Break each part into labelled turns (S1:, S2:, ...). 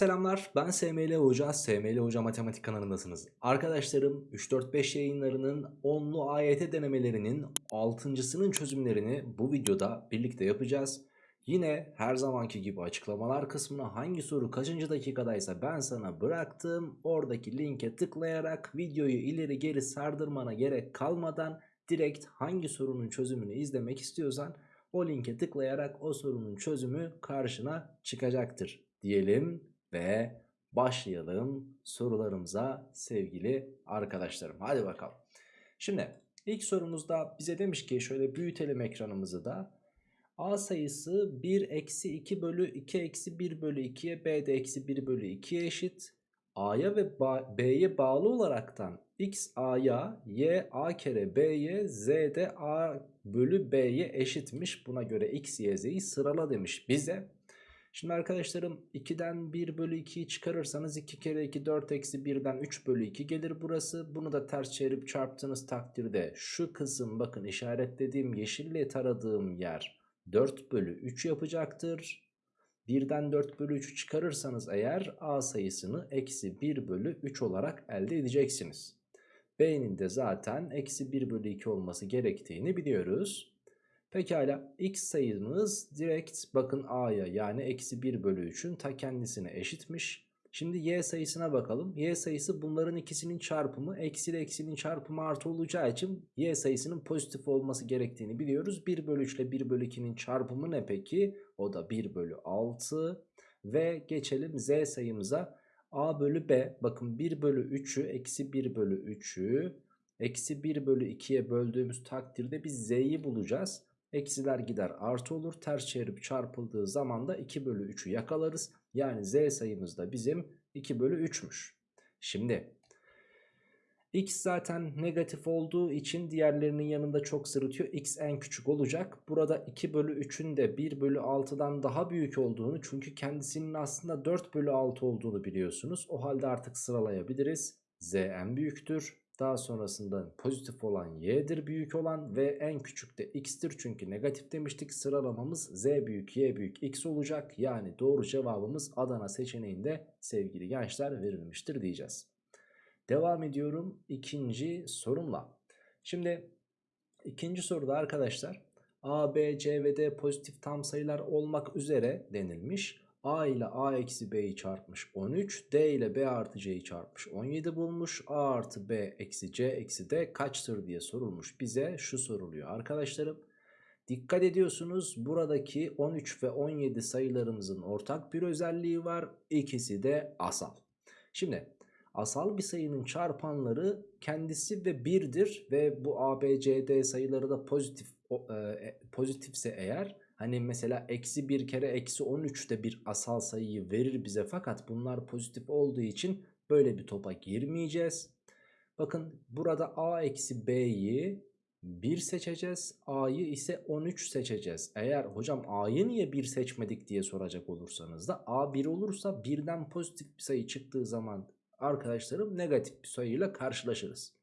S1: selamlar. Ben SML Hoca. SML Hoca Matematik kanalındasınız. Arkadaşlarım 3-4-5 yayınlarının 10'lu AYT denemelerinin 6.sının çözümlerini bu videoda birlikte yapacağız. Yine her zamanki gibi açıklamalar kısmına hangi soru kaçıncı dakikadaysa ben sana bıraktım. Oradaki linke tıklayarak videoyu ileri geri sardırmana gerek kalmadan direkt hangi sorunun çözümünü izlemek istiyorsan o linke tıklayarak o sorunun çözümü karşına çıkacaktır diyelim ve başlayalım sorularımıza sevgili arkadaşlarım. Hadi bakalım. Şimdi ilk sorumuzda bize demiş ki şöyle büyütelim ekranımızı da. A sayısı 1 eksi 2 bölü 2 eksi 1 bölü 2'ye B de eksi 1 bölü 2'ye eşit. A'ya ve B'ye bağlı olaraktan X A'ya, Y A kere B'ye, Z de A bölü B'ye eşitmiş. Buna göre X, Y, Z'yi sırala demiş bize. Şimdi arkadaşlarım 2'den 1 bölü 2'yi çıkarırsanız 2 kere 2 4 eksi 1'den 3 bölü 2 gelir burası. Bunu da ters çevirip çarptığınız takdirde şu kısım bakın işaretlediğim yeşille taradığım yer 4 bölü 3 yapacaktır. 1'den 4 bölü 3'ü çıkarırsanız eğer A sayısını eksi 1 bölü 3 olarak elde edeceksiniz. B'nin de zaten eksi 1 bölü 2 olması gerektiğini biliyoruz. Pekala x sayımız direkt bakın a'ya yani eksi 1 bölü 3'ün ta kendisine eşitmiş. Şimdi y sayısına bakalım. Y sayısı bunların ikisinin çarpımı eksi ile eksinin çarpımı artı olacağı için y sayısının pozitif olması gerektiğini biliyoruz. 1 bölü 3 ile 1 bölü 2'nin çarpımı ne peki? O da 1 bölü 6 ve geçelim z sayımıza. a bölü b bakın 1 bölü 3'ü eksi 1 bölü 3'ü eksi 1 bölü 2'ye böldüğümüz takdirde biz z'yi bulacağız. Eksiler gider artı olur. Ters çevirip çarpıldığı zaman da 2 bölü 3'ü yakalarız. Yani z sayımız da bizim 2 bölü 3'müş. Şimdi x zaten negatif olduğu için diğerlerinin yanında çok sırıtıyor. x en küçük olacak. Burada 2 bölü 3'ün de 1 bölü 6'dan daha büyük olduğunu çünkü kendisinin aslında 4 bölü 6 olduğunu biliyorsunuz. O halde artık sıralayabiliriz. z en büyüktür. Daha sonrasında pozitif olan y'dir büyük olan ve en küçük de x'tir. Çünkü negatif demiştik sıralamamız z büyük y büyük x olacak. Yani doğru cevabımız Adana seçeneğinde sevgili gençler verilmiştir diyeceğiz. Devam ediyorum ikinci sorumla. Şimdi ikinci soruda arkadaşlar a, b, c ve d pozitif tam sayılar olmak üzere denilmiş. A ile A eksi B'yi çarpmış 13. D ile B artı C'yi çarpmış 17 bulmuş. A artı B eksi C eksi D kaçtır diye sorulmuş. Bize şu soruluyor arkadaşlarım. Dikkat ediyorsunuz buradaki 13 ve 17 sayılarımızın ortak bir özelliği var. İkisi de asal. Şimdi asal bir sayının çarpanları kendisi ve 1'dir ve bu A, B, C, D sayıları da pozitif e, pozitifse eğer Hani mesela eksi bir kere eksi 13 de bir asal sayıyı verir bize fakat bunlar pozitif olduğu için böyle bir topa girmeyeceğiz. Bakın burada a eksi b'yi 1 seçeceğiz. A'yı ise 13 seçeceğiz. Eğer hocam A'yı niye 1 seçmedik diye soracak olursanız da A 1 olursa birden pozitif bir sayı çıktığı zaman arkadaşlarım negatif bir sayıyla karşılaşırız.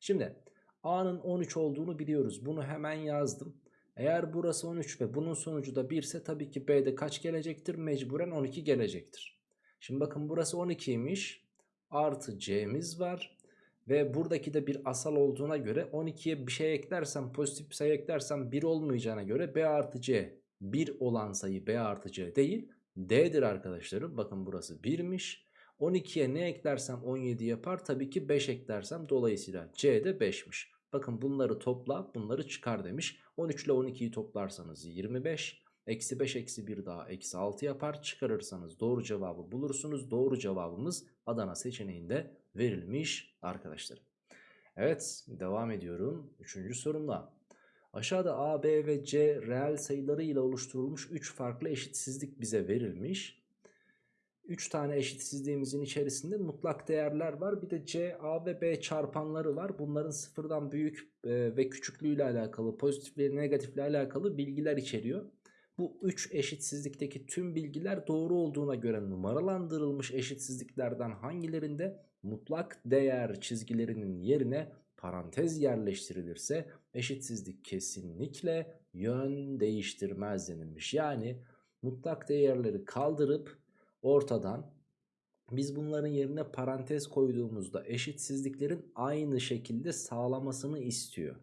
S1: Şimdi A'nın 13 olduğunu biliyoruz. Bunu hemen yazdım. Eğer burası 13 ve bunun sonucu da 1 ise tabii ki B'de kaç gelecektir? Mecburen 12 gelecektir. Şimdi bakın burası 12'ymiş. Artı C'miz var. Ve buradaki de bir asal olduğuna göre 12'ye bir şey eklersem pozitif bir sayı eklersem 1 olmayacağına göre B artı C 1 olan sayı B artı C değil D'dir arkadaşlarım. Bakın burası 1'miş. 12'ye ne eklersem 17 yapar. Tabii ki 5 eklersem dolayısıyla C de 5'miş. Bakın bunları topla bunları çıkar demiş. 13 ile 12'yi toplarsanız 25. Eksi 5 eksi 1 daha eksi 6 yapar. Çıkarırsanız doğru cevabı bulursunuz. Doğru cevabımız Adana seçeneğinde verilmiş arkadaşlar. Evet devam ediyorum. Üçüncü sorumla. Aşağıda A, B ve C reel sayıları ile oluşturulmuş 3 farklı eşitsizlik bize verilmiş. 3 tane eşitsizliğimizin içerisinde mutlak değerler var. Bir de C, A ve B çarpanları var. Bunların sıfırdan büyük e, ve küçüklüğüyle alakalı, pozitif ve negatifle alakalı bilgiler içeriyor. Bu 3 eşitsizlikteki tüm bilgiler doğru olduğuna göre numaralandırılmış eşitsizliklerden hangilerinde mutlak değer çizgilerinin yerine parantez yerleştirilirse eşitsizlik kesinlikle yön değiştirmez denilmiş. Yani mutlak değerleri kaldırıp ortadan Biz bunların yerine parantez koyduğumuzda eşitsizliklerin aynı şekilde sağlamasını istiyor.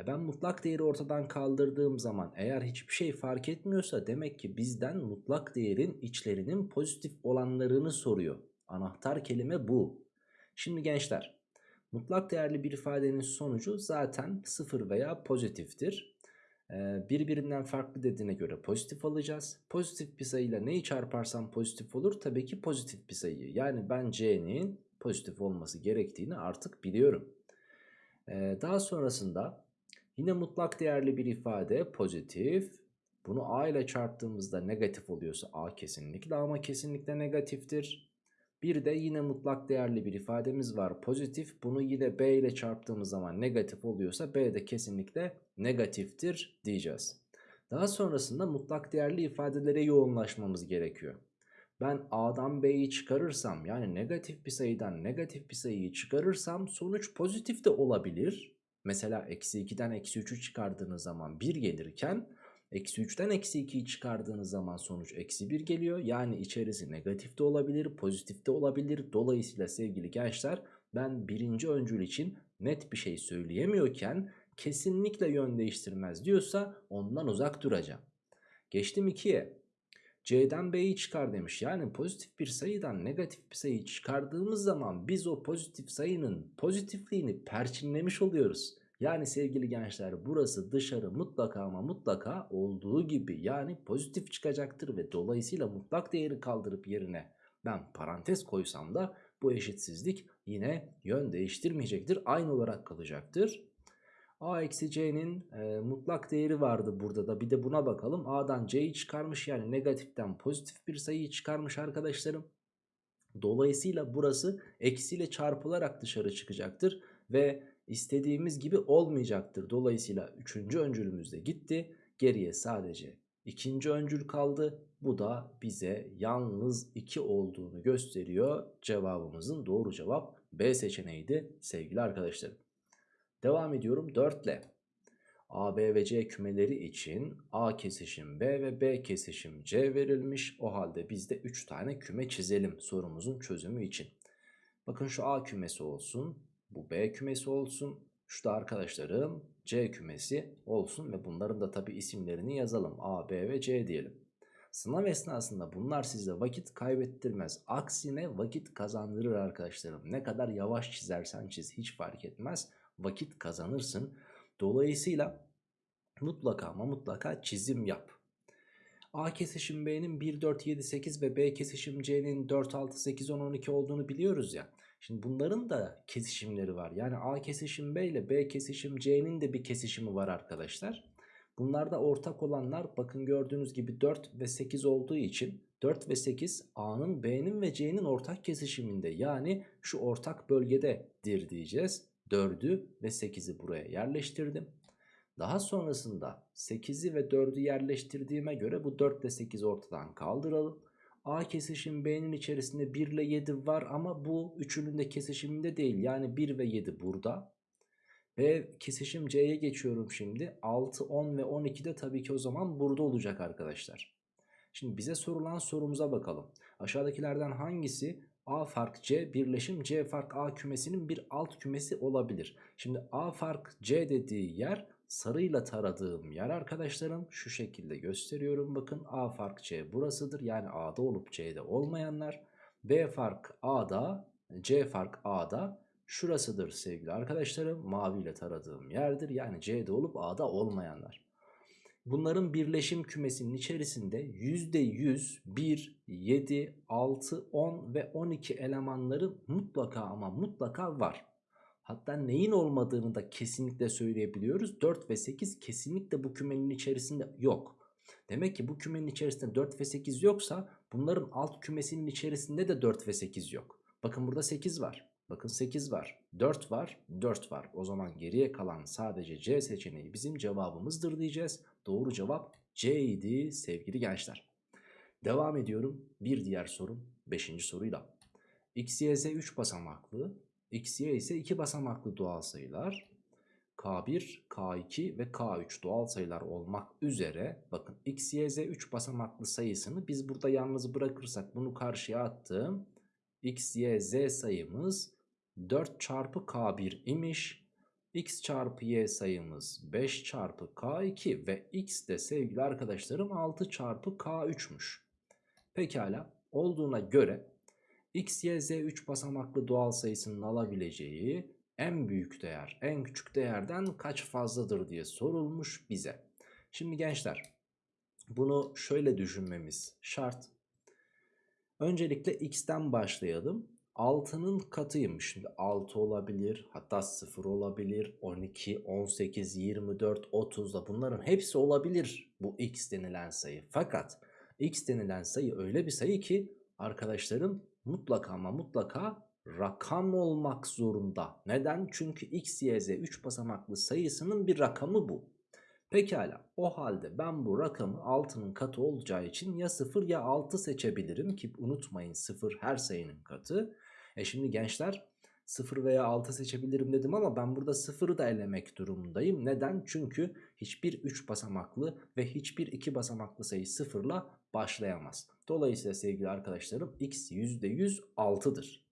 S1: E ben mutlak değeri ortadan kaldırdığım zaman eğer hiçbir şey fark etmiyorsa demek ki bizden mutlak değerin içlerinin pozitif olanlarını soruyor. Anahtar kelime bu. Şimdi gençler mutlak değerli bir ifadenin sonucu zaten sıfır veya pozitiftir. Birbirinden farklı dediğine göre pozitif alacağız. Pozitif bir sayıyla neyi çarparsam pozitif olur? Tabii ki pozitif bir sayıyı. Yani ben c'nin pozitif olması gerektiğini artık biliyorum. Daha sonrasında yine mutlak değerli bir ifade pozitif. Bunu a ile çarptığımızda negatif oluyorsa a kesinlikle ama kesinlikle negatiftir. Bir de yine mutlak değerli bir ifademiz var pozitif. Bunu yine b ile çarptığımız zaman negatif oluyorsa b de kesinlikle negatiftir diyeceğiz. Daha sonrasında mutlak değerli ifadelere yoğunlaşmamız gerekiyor. Ben a'dan b'yi çıkarırsam yani negatif bir sayıdan negatif bir sayıyı çıkarırsam sonuç pozitif de olabilir. Mesela eksi 2'den eksi 3'ü çıkardığınız zaman 1 gelirken Eksi 3'ten eksi 2'yi çıkardığınız zaman sonuç eksi 1 geliyor. Yani içerisi negatif de olabilir, pozitif de olabilir. Dolayısıyla sevgili gençler ben birinci öncül için net bir şey söyleyemiyorken kesinlikle yön değiştirmez diyorsa ondan uzak duracağım. Geçtim 2'ye. C'den B'yi çıkar demiş. Yani pozitif bir sayıdan negatif bir sayı çıkardığımız zaman biz o pozitif sayının pozitifliğini perçinlemiş oluyoruz. Yani sevgili gençler burası dışarı mutlaka ama mutlaka olduğu gibi yani pozitif çıkacaktır ve dolayısıyla mutlak değeri kaldırıp yerine ben parantez koysam da bu eşitsizlik yine yön değiştirmeyecektir. Aynı olarak kalacaktır. A eksi C'nin e, mutlak değeri vardı burada da bir de buna bakalım. A'dan C'yi çıkarmış yani negatiften pozitif bir sayıyı çıkarmış arkadaşlarım. Dolayısıyla burası eksiyle çarpılarak dışarı çıkacaktır ve istediğimiz gibi olmayacaktır. Dolayısıyla üçüncü öncülümüz de gitti. Geriye sadece ikinci öncül kaldı. Bu da bize yalnız 2 olduğunu gösteriyor. Cevabımızın doğru cevap B seçeneğiydi sevgili arkadaşlarım. Devam ediyorum 4 ile. A, B ve C kümeleri için A kesişim B ve B kesişim C verilmiş. O halde biz de 3 tane küme çizelim sorumuzun çözümü için. Bakın şu A kümesi olsun. Bu B kümesi olsun. Şu da arkadaşlarım C kümesi olsun ve bunların da tabi isimlerini yazalım. A, B ve C diyelim. Sınav esnasında bunlar size vakit kaybettirmez. Aksine vakit kazandırır arkadaşlarım. Ne kadar yavaş çizersen çiz hiç fark etmez. Vakit kazanırsın. Dolayısıyla mutlaka ama mutlaka çizim yap. A kesişim B'nin 1, 4, 7, 8 ve B kesişim C'nin 4, 6, 8, 10, 12 olduğunu biliyoruz ya. Şimdi bunların da kesişimleri var. Yani A kesişim B ile B kesişim C'nin de bir kesişimi var arkadaşlar. Bunlarda ortak olanlar bakın gördüğünüz gibi 4 ve 8 olduğu için 4 ve 8 A'nın B'nin ve C'nin ortak kesişiminde yani şu ortak bölgededir diyeceğiz. 4'ü ve 8'i buraya yerleştirdim. Daha sonrasında 8'i ve 4'ü yerleştirdiğime göre bu 4 ile 8 ortadan kaldıralım. A kesişim B'nin içerisinde 1 ile 7 var ama bu üçünün de kesişiminde değil. Yani 1 ve 7 burada. B kesişim C'ye geçiyorum şimdi. 6, 10 ve 12 de tabii ki o zaman burada olacak arkadaşlar. Şimdi bize sorulan sorumuza bakalım. Aşağıdakilerden hangisi A fark C birleşim C fark A kümesinin bir alt kümesi olabilir? Şimdi A fark C dediği yer sarıyla taradığım yer arkadaşlarım şu şekilde gösteriyorum. Bakın A fark C burasıdır. Yani A'da olup C'de olmayanlar. B fark A'da C fark A'da şurasıdır sevgili arkadaşlarım. Maviyle taradığım yerdir. Yani C'de olup A'da olmayanlar. Bunların birleşim kümesinin içerisinde %100, 1, 7, 6, 10 ve 12 elemanları mutlaka ama mutlaka var. Hatta neyin olmadığını da kesinlikle söyleyebiliyoruz. 4 ve 8 kesinlikle bu kümenin içerisinde yok. Demek ki bu kümenin içerisinde 4 ve 8 yoksa bunların alt kümesinin içerisinde de 4 ve 8 yok. Bakın burada 8 var. Bakın 8 var. 4 var. 4 var. O zaman geriye kalan sadece C seçeneği bizim cevabımızdır diyeceğiz. Doğru cevap C idi sevgili gençler. Devam ediyorum. Bir diğer sorum 5. soruyla. X, Y, Z 3 basamaklı X, Y ise 2 basamaklı doğal sayılar. K1, K2 ve K3 doğal sayılar olmak üzere bakın X, Y, Z 3 basamaklı sayısını biz burada yalnız bırakırsak bunu karşıya attım. x, y, z sayımız 4 çarpı k1 imiş. X çarpı y sayımız 5 çarpı k2 ve x de sevgili arkadaşlarım 6 çarpı k3'müş. Pekala olduğuna göre x, y, z 3 basamaklı doğal sayısının alabileceği en büyük değer en küçük değerden kaç fazladır diye sorulmuş bize. Şimdi gençler bunu şöyle düşünmemiz şart. Öncelikle x'ten başlayalım. 6'nın katıymış. Şimdi 6 olabilir hatta 0 olabilir 12, 18, 24, 30 da bunların hepsi olabilir bu x denilen sayı. Fakat x denilen sayı öyle bir sayı ki arkadaşlarım mutlaka ama mutlaka rakam olmak zorunda. Neden? Çünkü x, y, z 3 basamaklı sayısının bir rakamı bu. Pekala o halde ben bu rakamı 6'nın katı olacağı için ya 0 ya 6 seçebilirim ki unutmayın 0 her sayının katı. E şimdi gençler 0 veya 6 seçebilirim dedim ama ben burada 0'ı da elemek durumundayım. Neden? Çünkü hiçbir 3 basamaklı ve hiçbir 2 basamaklı sayı 0 ile başlayamaz. Dolayısıyla sevgili arkadaşlarım x %100 6'dır.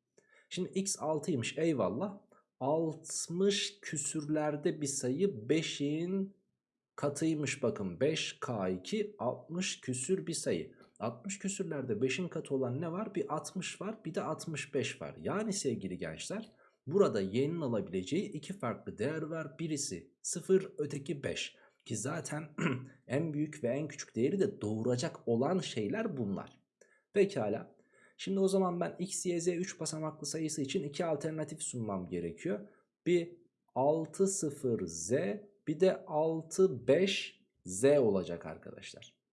S1: Şimdi x 6'ymış eyvallah. 60 küsürlerde bir sayı 5'in katıymış bakın 5K2 60 küsür bir sayı. 60 küsürlerde 5'in katı olan ne var? Bir 60 var bir de 65 var. Yani sevgili gençler burada y'nin alabileceği iki farklı değer var. Birisi 0 öteki 5 ki zaten en büyük ve en küçük değeri de doğuracak olan şeyler bunlar. Pekala. Şimdi o zaman ben x, y, z 3 basamaklı sayısı için iki alternatif sunmam gerekiyor. Bir 6, 0, z bir de 6, 5, z olacak arkadaşlar.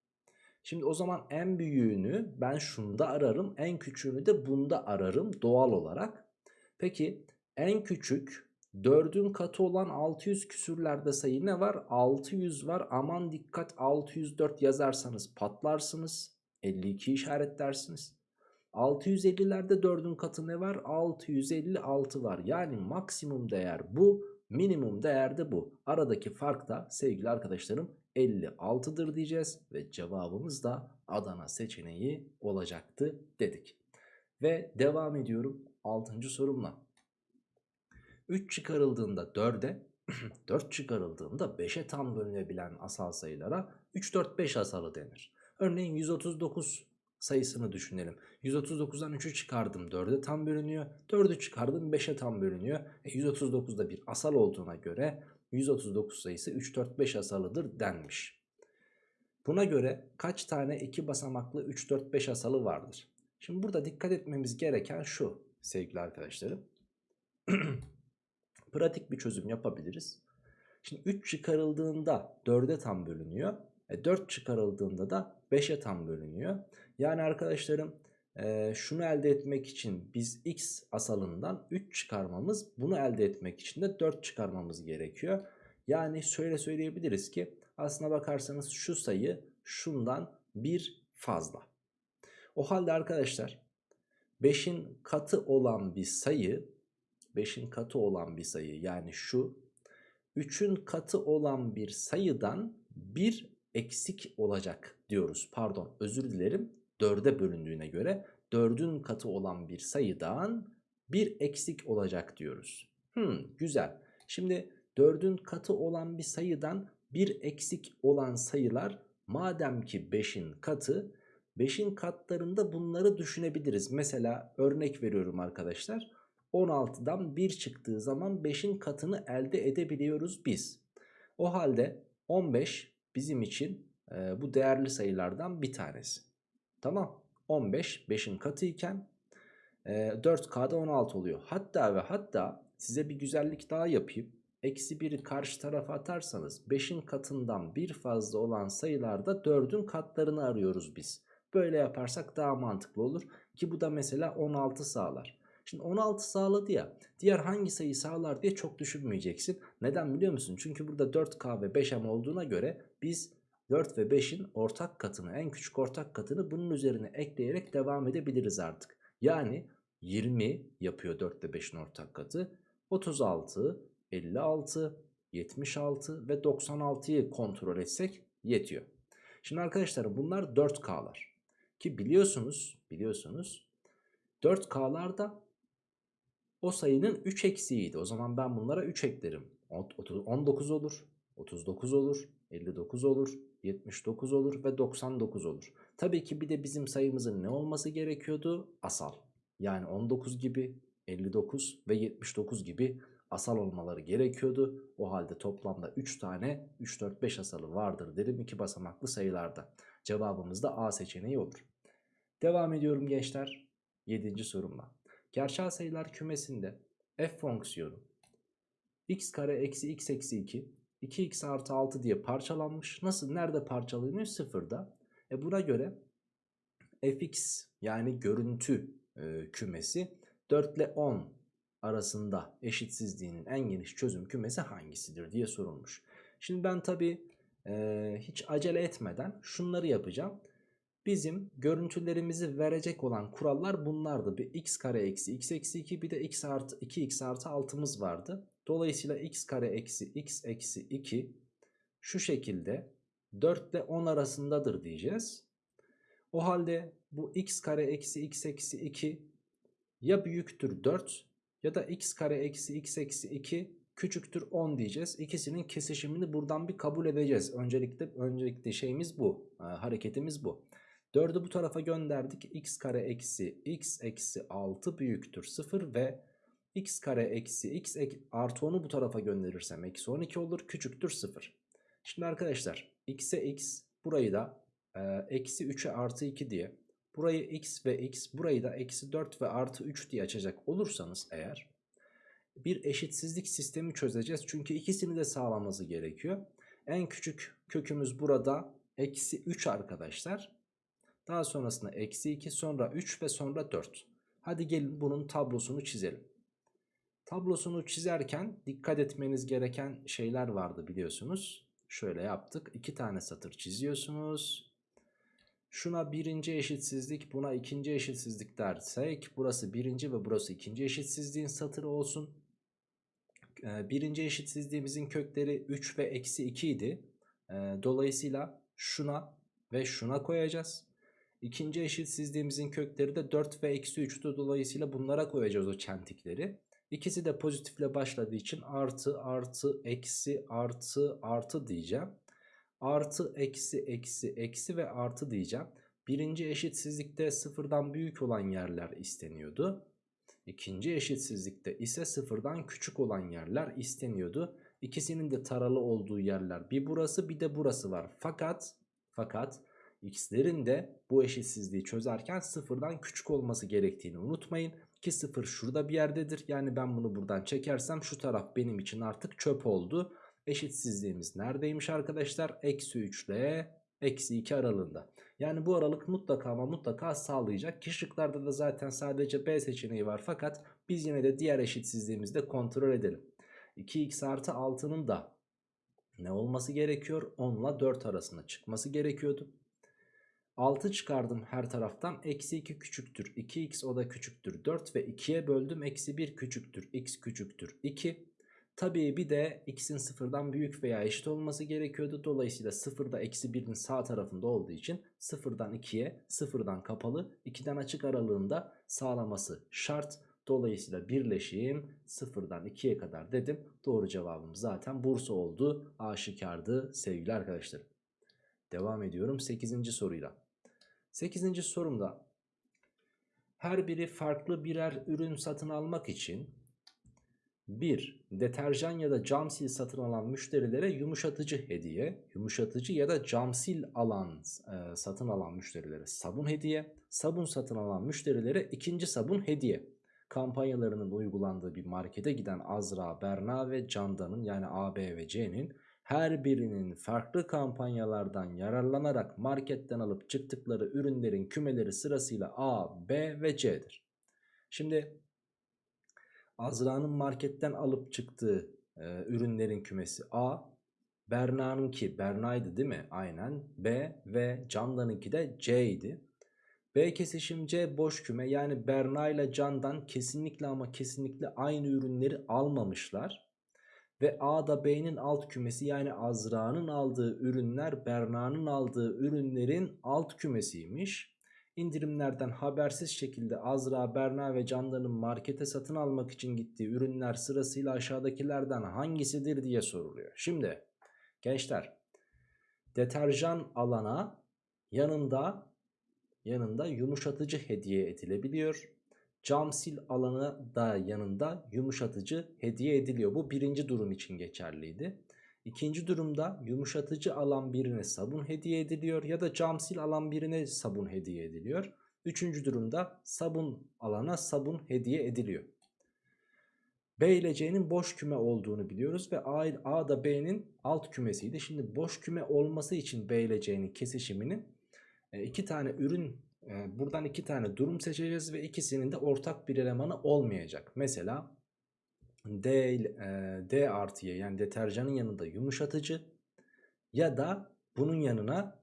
S1: Şimdi o zaman en büyüğünü ben şunda ararım. En küçüğünü de bunda ararım doğal olarak. Peki en küçük 4'ün katı olan 600 küsürlerde sayı ne var? 600 var. Aman dikkat 604 yazarsanız patlarsınız. 52 işaretlersiniz. 650'lerde 4'ün katı ne var? 656 var. Yani maksimum değer bu. Minimum değer de bu. Aradaki fark da sevgili arkadaşlarım 56'dır diyeceğiz. Ve cevabımız da Adana seçeneği olacaktı dedik. Ve devam ediyorum 6. sorumla. 3 çıkarıldığında 4'e 4 çıkarıldığında 5'e tam bölünebilen asal sayılara 3, 4, 5 asalı denir. Örneğin 139 sayısını düşünelim. 139'dan 3'ü çıkardım 4'e tam bölünüyor. 4'ü çıkardım 5'e tam bölünüyor. E 139'da bir asal olduğuna göre 139 sayısı 3, 4, 5 asalıdır denmiş. Buna göre kaç tane 2 basamaklı 3, 4, 5 asalı vardır? Şimdi burada dikkat etmemiz gereken şu sevgili arkadaşlarım. Pratik bir çözüm yapabiliriz. Şimdi 3 çıkarıldığında 4'e tam bölünüyor. E 4 çıkarıldığında da 5'e tam bölünüyor. Yani arkadaşlarım e, şunu elde etmek için biz x asalından 3 çıkarmamız bunu elde etmek için de 4 çıkarmamız gerekiyor. Yani şöyle söyleyebiliriz ki aslına bakarsanız şu sayı şundan bir fazla. O halde arkadaşlar 5'in katı olan bir sayı 5'in katı olan bir sayı yani şu 3'ün katı olan bir sayıdan bir eksik olacak diyoruz. Pardon özür dilerim 4'e bölündüğüne göre 4'ün katı olan bir sayıdan bir eksik olacak diyoruz. Hmm, güzel. Şimdi 4'ün katı olan bir sayıdan bir eksik olan sayılar madem ki 5'in katı 5'in katlarında bunları düşünebiliriz. Mesela örnek veriyorum arkadaşlar. 16'dan 1 çıktığı zaman 5'in katını elde edebiliyoruz biz. O halde 15 bizim için e, bu değerli sayılardan bir tanesi. Tamam 15 5'in katı iken e, 4K'da 16 oluyor. Hatta ve hatta size bir güzellik daha yapayım. Eksi 1'i karşı tarafa atarsanız 5'in katından bir fazla olan sayılarda 4'ün katlarını arıyoruz biz. Böyle yaparsak daha mantıklı olur. Ki bu da mesela 16 sağlar. Şimdi 16 sağladı ya diğer hangi sayı sağlar diye çok düşünmeyeceksin. Neden biliyor musun? Çünkü burada 4K ve 5M olduğuna göre biz 4 ve 5'in ortak katını en küçük ortak katını bunun üzerine ekleyerek devam edebiliriz artık. Yani 20 yapıyor 4 ve 5'in ortak katı. 36, 56, 76 ve 96'yı kontrol etsek yetiyor. Şimdi arkadaşlar bunlar 4K'lar. Ki biliyorsunuz biliyorsunuz 4K'lar da o sayının 3 eksiğiydi. O zaman ben bunlara 3 eklerim. 19 olur, 39 olur, 59 olur, 79 olur ve 99 olur. Tabii ki bir de bizim sayımızın ne olması gerekiyordu? Asal. Yani 19 gibi, 59 ve 79 gibi asal olmaları gerekiyordu. O halde toplamda 3 tane 3, 4, 5 asalı vardır derim iki basamaklı sayılarda. Cevabımız da A seçeneği olur. Devam ediyorum gençler 7. sorumla. Gerçel sayılar kümesinde f fonksiyonu x kare eksi x eksi 2 2x artı 6 diye parçalanmış. Nasıl? Nerede parçalanıyor? Sıfırda. E buna göre fx yani görüntü e, kümesi 4 ile 10 arasında eşitsizliğinin en geniş çözüm kümesi hangisidir diye sorulmuş. Şimdi ben tabi e, hiç acele etmeden şunları yapacağım. Bizim görüntülerimizi verecek olan kurallar bunlardı. Bir x kare eksi x eksi 2 bir de x artı 2x artı 6'mız vardı. Dolayısıyla x kare eksi x eksi 2 şu şekilde 4 ile 10 arasındadır diyeceğiz. O halde bu x kare eksi x eksi 2 ya büyüktür 4 ya da x kare eksi x eksi 2 küçüktür 10 diyeceğiz. İkisinin kesişimini buradan bir kabul edeceğiz. Öncelikle öncelikle şeyimiz bu. E, hareketimiz bu. 4'ü bu tarafa gönderdik. x kare eksi x eksi 6 büyüktür 0 ve x kare eksi x artı 10'u bu tarafa gönderirsem eksi 12 olur. Küçüktür 0. Şimdi arkadaşlar x'e x burayı da e, eksi 3'e artı 2 diye burayı x ve x burayı da eksi 4 ve artı 3 diye açacak olursanız eğer bir eşitsizlik sistemi çözeceğiz. Çünkü ikisini de sağlaması gerekiyor. En küçük kökümüz burada eksi 3 arkadaşlar. Daha sonrasında eksi 2 sonra 3 ve sonra 4. Hadi gelin bunun tablosunu çizelim. Tablosunu çizerken dikkat etmeniz gereken şeyler vardı biliyorsunuz. Şöyle yaptık. 2 tane satır çiziyorsunuz. Şuna birinci eşitsizlik buna ikinci eşitsizlik dersek burası birinci ve burası ikinci eşitsizliğin satırı olsun. Ee, birinci eşitsizliğimizin kökleri 3 ve eksi 2 idi. Ee, dolayısıyla şuna ve şuna koyacağız. İkinci eşitsizliğimizin kökleri de 4 ve eksi 3'tü. Dolayısıyla bunlara koyacağız o çentikleri. İkisi de pozitifle başladığı için artı artı eksi artı artı diyeceğim artı eksi eksi eksi ve artı diyeceğim. Birinci eşitsizlikte sıfırdan büyük olan yerler isteniyordu. İkinci eşitsizlikte ise sıfırdan küçük olan yerler isteniyordu. İkisinin de taralı olduğu yerler bir burası bir de burası var. Fakat fakat x'lerin de bu eşitsizliği çözerken sıfırdan küçük olması gerektiğini unutmayın. Ki sıfır şurada bir yerdedir. Yani ben bunu buradan çekersem şu taraf benim için artık çöp oldu eşitsizliğimiz neredeymiş arkadaşlar? Eksi 3 ile eksi 2 aralığında. Yani bu aralık mutlaka ama mutlaka sağlayacak. Ki şıklarda da zaten sadece B seçeneği var. Fakat biz yine de diğer eşitsizliğimizi de kontrol edelim. 2x artı 6'nın da ne olması gerekiyor? 10 ile 4 arasında çıkması gerekiyordu. 6 çıkardım her taraftan. Eksi 2 küçüktür. 2x o da küçüktür. 4 ve 2'ye böldüm. Eksi 1 küçüktür. x küçüktür. 2. Tabii bir de x'in sıfırdan büyük veya eşit olması gerekiyordu. Dolayısıyla sıfırda eksi 1'in sağ tarafında olduğu için sıfırdan 2'ye sıfırdan kapalı 2'den açık aralığında sağlaması şart. Dolayısıyla birleşim sıfırdan 2'ye kadar dedim. Doğru cevabım zaten Bursa oldu. Aşikardı sevgili arkadaşlarım. Devam ediyorum 8. soruyla. 8. sorumda her biri farklı birer ürün satın almak için 1. Deterjan ya da cam sil satın alan müşterilere yumuşatıcı hediye, yumuşatıcı ya da cam sil alan e, satın alan müşterilere sabun hediye, sabun satın alan müşterilere ikinci sabun hediye. Kampanyalarının uygulandığı bir markete giden Azra, Berna ve Candan'ın yani A, B ve C'nin her birinin farklı kampanyalardan yararlanarak marketten alıp çıktıkları ürünlerin kümeleri sırasıyla A, B ve C'dir. Şimdi Azra'nın marketten alıp çıktığı e, ürünlerin kümesi A. Berna'nınki Berna'ydı değil mi? Aynen. B ve Candan'ınki de C idi. B kesişim C boş küme yani Berna ile Candan kesinlikle ama kesinlikle aynı ürünleri almamışlar. Ve A da B'nin alt kümesi yani Azra'nın aldığı ürünler Berna'nın aldığı ürünlerin alt kümesiymiş. indirimlerden habersiz şekilde Azra, Berna ve Candan'ın markete satın almak için gittiği ürünler sırasıyla aşağıdakilerden hangisidir diye soruluyor. Şimdi gençler deterjan alana yanında yanında yumuşatıcı hediye edilebiliyor. Cam sil alanı da yanında yumuşatıcı hediye ediliyor. Bu birinci durum için geçerliydi. İkinci durumda yumuşatıcı alan birine sabun hediye ediliyor ya da cam sil alan birine sabun hediye ediliyor. Üçüncü durumda sabun alana sabun hediye ediliyor. B ile C'nin boş küme olduğunu biliyoruz ve A, A da B'nin alt kümesiydi. Şimdi boş küme olması için B ile C'nin kesişiminin e, iki tane ürün buradan iki tane durum seçeceğiz ve ikisinin de ortak bir elemanı olmayacak. Mesela D, e, D artıya yani deterjanın yanında yumuşatıcı ya da bunun yanına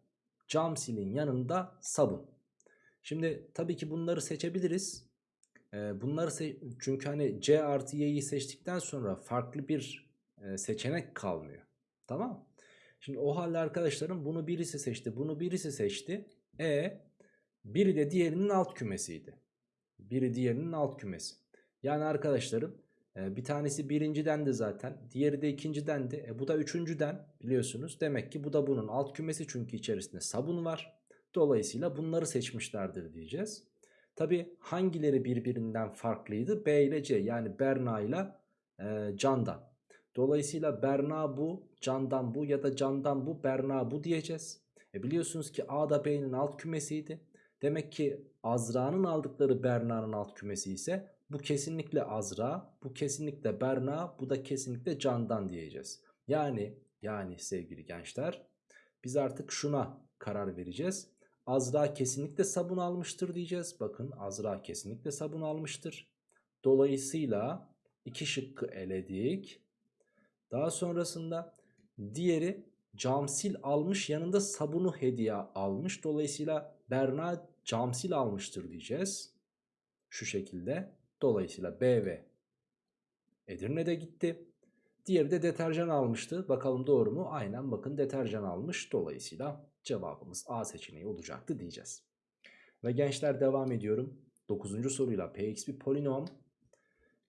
S1: cam silin yanında sabun. Şimdi tabii ki bunları seçebiliriz. E, bunları se çünkü hani C artı Y'yi seçtikten sonra farklı bir e, seçenek kalmıyor. Tamam Şimdi o halde arkadaşlarım bunu birisi seçti bunu birisi seçti. E biri de diğerinin alt kümesiydi. Biri diğerinin alt kümesi. Yani arkadaşlarım e, bir tanesi birinciden de zaten. Diğeri de ikinciden de. E, bu da üçüncüden biliyorsunuz. Demek ki bu da bunun alt kümesi çünkü içerisinde sabun var. Dolayısıyla bunları seçmişlerdir diyeceğiz. Tabi hangileri birbirinden farklıydı? B ile C yani Berna ile e, Candan. Dolayısıyla Berna bu, Candan bu ya da Candan bu, Berna bu diyeceğiz. E biliyorsunuz ki A da B'nin alt kümesiydi. Demek ki Azra'nın aldıkları Berna'nın alt kümesi ise bu kesinlikle Azra, bu kesinlikle Berna, bu da kesinlikle Candan diyeceğiz. Yani yani sevgili gençler biz artık şuna karar vereceğiz. Azra kesinlikle sabun almıştır diyeceğiz. Bakın Azra kesinlikle sabun almıştır. Dolayısıyla iki şıkkı eledik. Daha sonrasında diğeri camsil almış yanında sabunu hediye almış. Dolayısıyla Berna camsil almıştır diyeceğiz. Şu şekilde. Dolayısıyla B ve Edirne'de gitti. Diğeri de deterjan almıştı. Bakalım doğru mu? Aynen bakın deterjan almış. Dolayısıyla cevabımız A seçeneği olacaktı diyeceğiz. Ve gençler devam ediyorum. 9. soruyla Px bir polinom.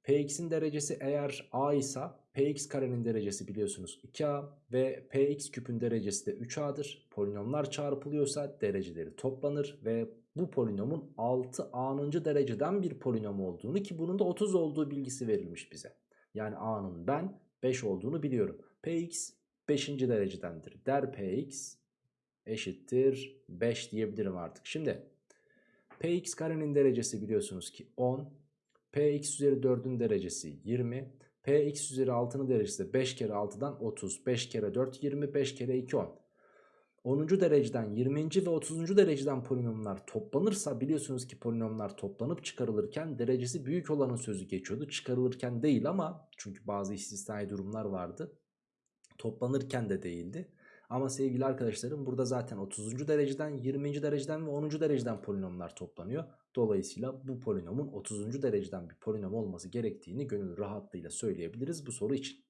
S1: Px'in derecesi eğer A ise Px karenin derecesi biliyorsunuz 2A ve Px küpün derecesi de 3A'dır. Polinomlar çarpılıyorsa dereceleri toplanır ve bu polinomun 6A'nıncı dereceden bir polinom olduğunu ki bunun da 30 olduğu bilgisi verilmiş bize. Yani A'nın ben 5 olduğunu biliyorum. Px 5. derecedendir. Der Px eşittir 5 diyebilirim artık. Şimdi Px karenin derecesi biliyorsunuz ki 10. Px üzeri 4'ün derecesi 20. Px üzeri 6'nın derecesi de 5 kere 6'dan 30. 5 kere 4 20. 5 kere 2 10. 10. dereceden 20. ve 30. dereceden polinomlar toplanırsa biliyorsunuz ki polinomlar toplanıp çıkarılırken derecesi büyük olanın sözü geçiyordu. Çıkarılırken değil ama çünkü bazı istisnai durumlar vardı. Toplanırken de değildi. Ama sevgili arkadaşlarım burada zaten 30. dereceden 20. dereceden ve 10. dereceden polinomlar toplanıyor. Dolayısıyla bu polinomun 30. dereceden bir polinom olması gerektiğini gönül rahatlığıyla söyleyebiliriz bu soru için.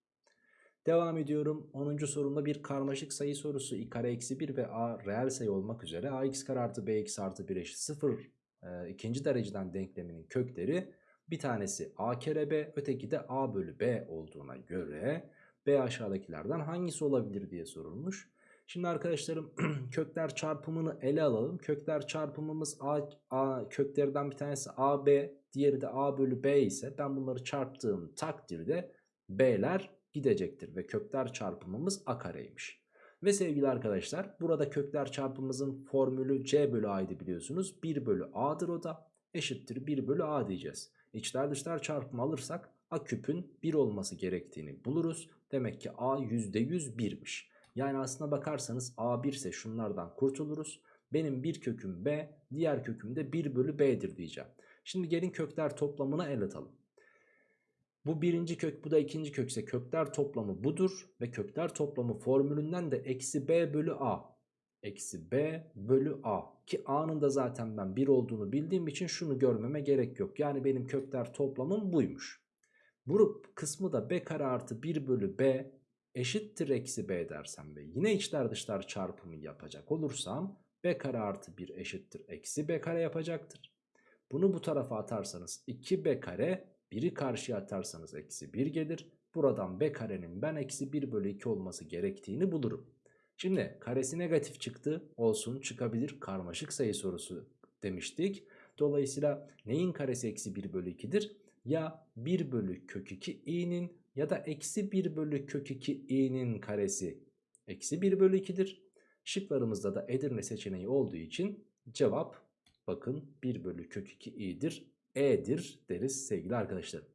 S1: Devam ediyorum. 10. sorumda bir karmaşık sayı sorusu. i kare eksi 1 ve a reel sayı olmak üzere ax kare artı bx artı 1 eşit 0 e, ikinci dereceden denkleminin kökleri bir tanesi a kere b öteki de a bölü b olduğuna göre b aşağıdakilerden hangisi olabilir diye sorulmuş. Şimdi arkadaşlarım kökler çarpımını ele alalım. Kökler çarpımımız a, a köklerden bir tanesi a b diğeri de a bölü b ise ben bunları çarptığım takdirde b'ler gidecektir ve kökler çarpımımız a kareymiş. Ve sevgili arkadaşlar burada kökler çarpımımızın formülü c bölü a'ydı biliyorsunuz. 1 bölü a'dır o da eşittir 1 bölü a diyeceğiz. İçler dışlar çarpımı alırsak a küpün 1 olması gerektiğini buluruz. Demek ki a %100 1'miş. Yani aslına bakarsanız a 1 ise şunlardan kurtuluruz. Benim bir köküm b diğer köküm de 1 bölü b'dir diyeceğim. Şimdi gelin kökler toplamına el atalım. Bu birinci kök bu da ikinci kök ise kökler toplamı budur. Ve kökler toplamı formülünden de eksi b bölü a. Eksi b bölü a. Ki a'nın da zaten ben 1 olduğunu bildiğim için şunu görmeme gerek yok. Yani benim kökler toplamım buymuş. Bu kısmı da b kare artı 1 bölü b eşittir eksi b dersem ve yine içler dışlar çarpımı yapacak olursam b kare artı 1 eşittir eksi b kare yapacaktır. Bunu bu tarafa atarsanız 2b kare 1'i karşıya atarsanız eksi 1 gelir. Buradan b karenin ben eksi 1 bölü 2 olması gerektiğini bulurum. Şimdi karesi negatif çıktı olsun çıkabilir karmaşık sayı sorusu demiştik. Dolayısıyla neyin karesi eksi 1 bölü 2'dir? Ya 1 bölü kök 2 i'nin ya da eksi 1 bölü kök 2 i'nin karesi eksi 1 bölü 2'dir. Şıklarımızda da Edirne seçeneği olduğu için cevap bakın 1 bölü kök 2 i'dir. E'dir deriz sevgili arkadaşlarım.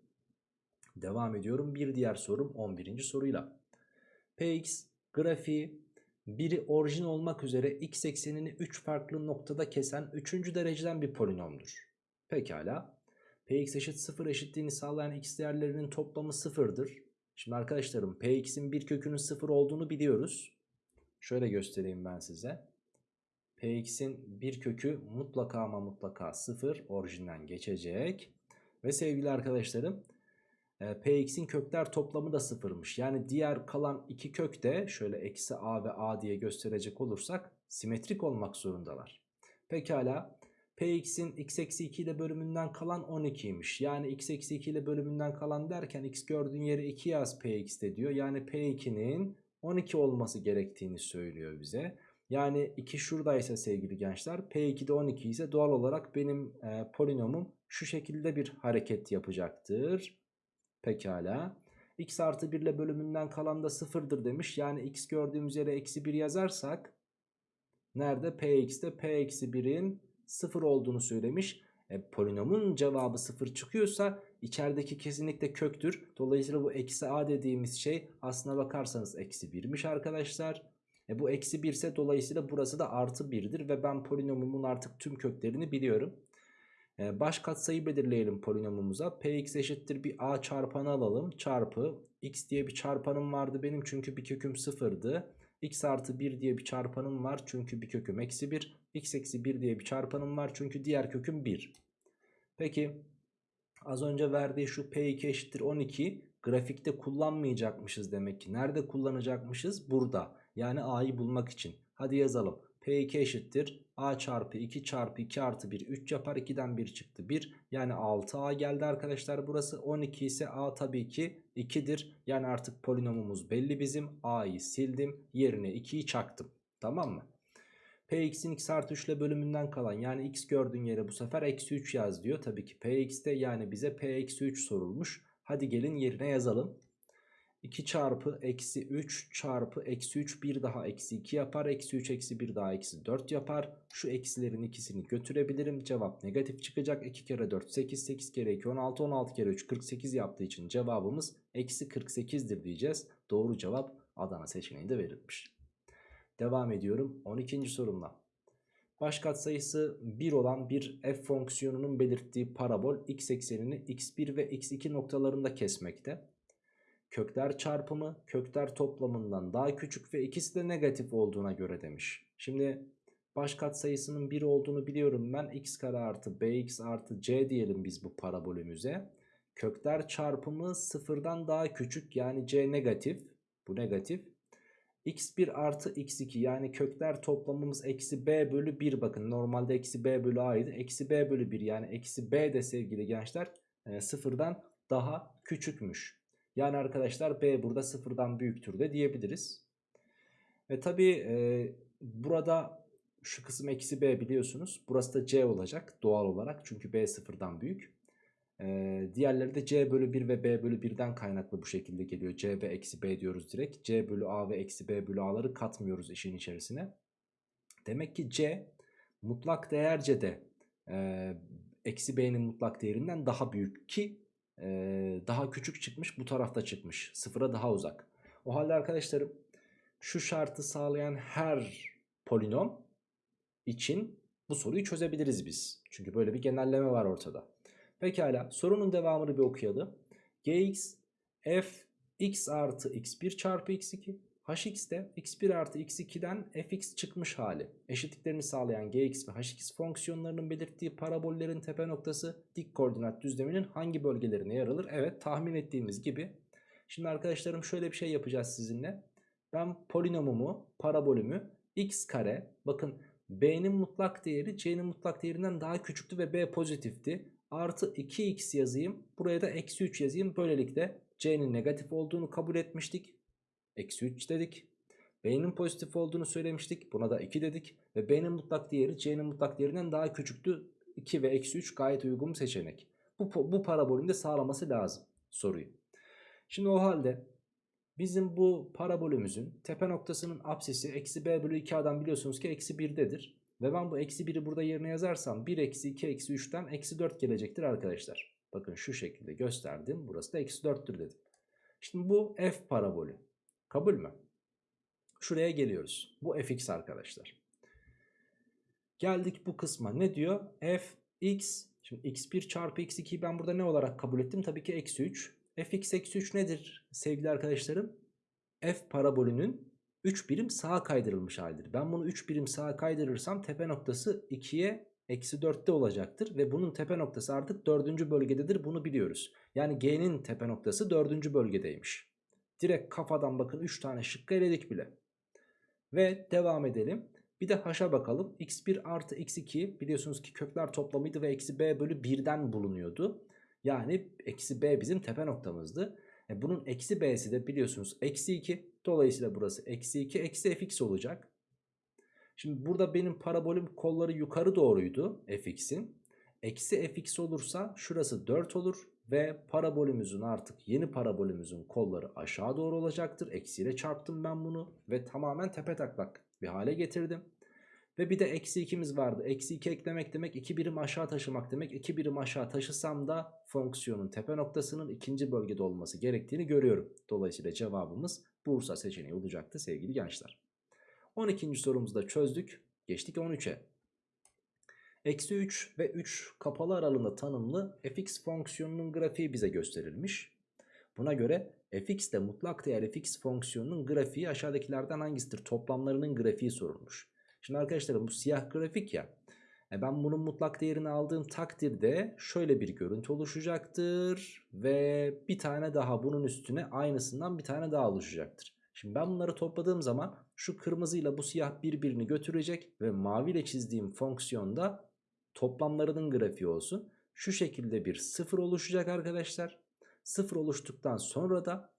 S1: Devam ediyorum bir diğer sorum 11. soruyla. Px grafiği biri orijin olmak üzere x eksenini 3 farklı noktada kesen 3. dereceden bir polinomdur. Pekala. Px eşit 0 eşitliğini sağlayan x değerlerinin toplamı 0'dır. Şimdi arkadaşlarım Px'in bir kökünün 0 olduğunu biliyoruz. Şöyle göstereyim ben size. Px'in bir kökü mutlaka ama mutlaka 0 orijinden geçecek. Ve sevgili arkadaşlarım e, Px'in kökler toplamı da sıfırmış. Yani diğer kalan iki kök de şöyle eksi a ve a diye gösterecek olursak simetrik olmak zorundalar. Pekala Px'in x eksi 2 ile bölümünden kalan 12'ymiş. Yani x eksi 2 ile bölümünden kalan derken x gördüğün yere 2 yaz Px'te diyor. Yani P2'nin 12 olması gerektiğini söylüyor bize. Yani 2 şuradaysa sevgili gençler P2'de 12 ise doğal olarak benim e, polinomum şu şekilde bir hareket yapacaktır. Pekala. x artı 1 ile bölümünden kalan da sıfırdır demiş. Yani x gördüğümüz yere eksi 1 yazarsak nerede? px'te p eksi 1'in 0 olduğunu söylemiş. E, polinomun cevabı 0 çıkıyorsa içerideki kesinlikle köktür. Dolayısıyla bu eksi a dediğimiz şey aslına bakarsanız eksi 1'miş arkadaşlar. E, bu eksi 1 ise dolayısıyla burası da artı 1'dir ve ben polinomumun artık tüm köklerini biliyorum. E, baş katsayı belirleyelim polinomumuza. Px eşittir bir a çarpanı alalım. Çarpı x diye bir çarpanım vardı benim çünkü bir köküm sıfırdı. x artı 1 diye bir çarpanım var çünkü bir köküm eksi 1. x eksi 1 diye bir çarpanım var çünkü diğer köküm 1. Peki az önce verdiği şu p2 eşittir 12 grafikte kullanmayacakmışız demek ki. Nerede kullanacakmışız? Burada. Yani a'yı bulmak için. Hadi yazalım. P2 eşittir. A çarpı 2 çarpı 2 artı 1 3 yapar. 2'den 1 çıktı 1. Yani 6A geldi arkadaşlar burası. 12 ise A tabii ki 2'dir. Yani artık polinomumuz belli bizim. A'yı sildim. Yerine 2'yi çaktım. Tamam mı? Px'in x artı 3 ile bölümünden kalan yani x gördüğün yere bu sefer eksi 3 yaz diyor. Tabii ki Px'te yani bize P eksi 3 sorulmuş. Hadi gelin yerine yazalım. 2 çarpı eksi 3 çarpı eksi 3 bir daha eksi 2 yapar. Eksi 3 eksi 1 daha eksi 4 yapar. Şu eksilerin ikisini götürebilirim. Cevap negatif çıkacak. 2 kere 4 8 8 kere 2 16 16 kere 3 48 yaptığı için cevabımız eksi 48'dir diyeceğiz. Doğru cevap Adana seçeneğinde verilmiş. Devam ediyorum 12. sorumla. Baş katsayısı 1 olan bir f fonksiyonunun belirttiği parabol x eksenini x1 ve x2 noktalarında kesmekte kökler çarpımı kökler toplamından daha küçük ve ikisi de negatif olduğuna göre demiş. Şimdi baş katsayısının 1 olduğunu biliyorum ben. x kare artı bx artı c diyelim biz bu parabolümüze. Kökler çarpımı sıfırdan daha küçük yani c negatif. Bu negatif. X1 artı x2 yani kökler toplamımız eksi b bölü 1 bakın normalde eksi b bölü a'ydı. Eksi b bölü 1 yani eksi b de sevgili gençler e, sıfırdan daha küçükmüş. Yani arkadaşlar B burada sıfırdan büyüktür de diyebiliriz. Ve tabi e, burada şu kısım eksi B biliyorsunuz. Burası da C olacak doğal olarak. Çünkü B sıfırdan büyük. E, diğerleri de C bölü 1 ve B bölü 1'den kaynaklı bu şekilde geliyor. C ve eksi B diyoruz direkt. C bölü A ve eksi B bölü A'ları katmıyoruz işin içerisine. Demek ki C mutlak değerce de e, eksi B'nin mutlak değerinden daha büyük ki ee, daha küçük çıkmış bu tarafta çıkmış. Sıfıra daha uzak. O halde arkadaşlarım şu şartı sağlayan her polinom için bu soruyu çözebiliriz biz. Çünkü böyle bir genelleme var ortada. Pekala sorunun devamını bir okuyalım. gx f x artı x1 çarpı x2 hx'de x1 artı x2'den fx çıkmış hali. Eşitliklerini sağlayan gx ve hx fonksiyonlarının belirttiği parabollerin tepe noktası dik koordinat düzleminin hangi bölgelerine yer alır? Evet tahmin ettiğimiz gibi. Şimdi arkadaşlarım şöyle bir şey yapacağız sizinle. Ben polinomumu, parabolümü x kare bakın B'nin mutlak değeri C'nin mutlak değerinden daha küçüktü ve B pozitifti. Artı 2x yazayım. Buraya da eksi 3 yazayım. Böylelikle C'nin negatif olduğunu kabul etmiştik. Eksi 3 dedik. B'nin pozitif olduğunu söylemiştik. Buna da 2 dedik. Ve B'nin mutlak değeri C'nin mutlak değerinden daha küçüktü. 2 ve eksi 3 gayet uygun seçenek. Bu, bu parabolün de sağlaması lazım soruyu. Şimdi o halde bizim bu parabolümüzün tepe noktasının apsisi eksi b bölü 2a'dan biliyorsunuz ki eksi 1'dedir. Ve ben bu eksi 1'i burada yerine yazarsam 1 eksi 2 eksi 3'ten eksi 4 gelecektir arkadaşlar. Bakın şu şekilde gösterdim. Burası da eksi 4'tür dedim. Şimdi bu f parabolü. Kabul mü? Şuraya geliyoruz. Bu fx arkadaşlar. Geldik bu kısma. Ne diyor? fx. Şimdi x1 çarpı x2'yi ben burada ne olarak kabul ettim? Tabii ki eksi 3. fx eksi 3 nedir sevgili arkadaşlarım? f parabolünün 3 birim sağa kaydırılmış halidir. Ben bunu 3 birim sağa kaydırırsam tepe noktası 2'ye eksi 4'te olacaktır. Ve bunun tepe noktası artık 4. bölgededir bunu biliyoruz. Yani g'nin tepe noktası 4. bölgedeymiş. Direkt kafadan bakın 3 tane şıkkı eledik bile. Ve devam edelim. Bir de h'a bakalım. x1 artı x2 biliyorsunuz ki kökler toplamıydı ve eksi b bölü 1'den bulunuyordu. Yani eksi b bizim tepe noktamızdı. E bunun eksi b'si de biliyorsunuz eksi 2. Dolayısıyla burası eksi 2 eksi fx olacak. Şimdi burada benim parabolüm kolları yukarı doğruydu fx'in. Eksi fx olursa şurası 4 olur. Ve parabolümüzün artık yeni parabolümüzün kolları aşağı doğru olacaktır. Eksiyle çarptım ben bunu ve tamamen tepe taklak bir hale getirdim. Ve bir de eksi 2'miz vardı. Eksi 2 eklemek demek 2 birim aşağı taşımak demek. 2 birim aşağı taşısam da fonksiyonun tepe noktasının ikinci bölgede olması gerektiğini görüyorum. Dolayısıyla cevabımız Bursa seçeneği olacaktı sevgili gençler. 12. sorumuzu da çözdük. Geçtik 13'e. Eksi 3 ve 3 kapalı aralığında tanımlı fx fonksiyonunun grafiği bize gösterilmiş. Buna göre fx de mutlak değer fx fonksiyonunun grafiği aşağıdakilerden hangisidir? Toplamlarının grafiği sorulmuş. Şimdi arkadaşlar bu siyah grafik ya. E ben bunun mutlak değerini aldığım takdirde şöyle bir görüntü oluşacaktır. Ve bir tane daha bunun üstüne aynısından bir tane daha oluşacaktır. Şimdi ben bunları topladığım zaman şu kırmızıyla bu siyah birbirini götürecek ve maviyle çizdiğim fonksiyonda toplamlarının grafiği olsun. Şu şekilde bir sıfır oluşacak arkadaşlar. Sıfır oluştuktan sonra da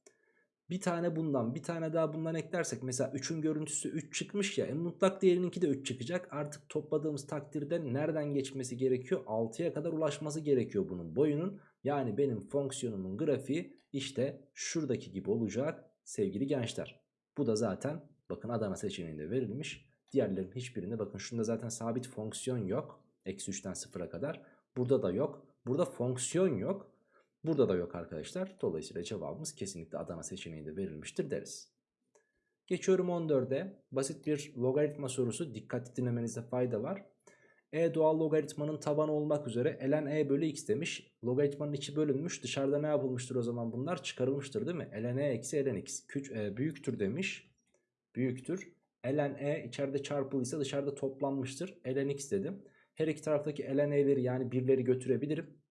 S1: bir tane bundan bir tane daha bundan eklersek mesela 3'ün görüntüsü 3 çıkmış ya en mutlak değerininki de 3 çıkacak. Artık topladığımız takdirde nereden geçmesi gerekiyor? 6'ya kadar ulaşması gerekiyor bunun boyunun. Yani benim fonksiyonumun grafiği işte şuradaki gibi olacak sevgili gençler. Bu da zaten bakın Adana seçeneğinde verilmiş. Diğerlerinin hiçbirinde bakın şunda zaten sabit fonksiyon yok. Eksi 3'ten 0'a kadar. Burada da yok. Burada fonksiyon yok. Burada da yok arkadaşlar. Dolayısıyla cevabımız kesinlikle Adana seçeneğinde verilmiştir deriz. Geçiyorum 14'e. Basit bir logaritma sorusu. Dikkatli dinlemenizde fayda var. E doğal logaritmanın tabanı olmak üzere ln e bölü x demiş. Logaritmanın içi bölünmüş. Dışarıda ne yapılmıştır o zaman bunlar? Çıkarılmıştır değil mi? ln e eksi ln x. Küç, e, büyüktür demiş. Büyüktür. ln e içeride çarpılıysa dışarıda toplanmıştır. ln x dedim. Her iki taraftaki ln e'leri yani birleri götürebilirim.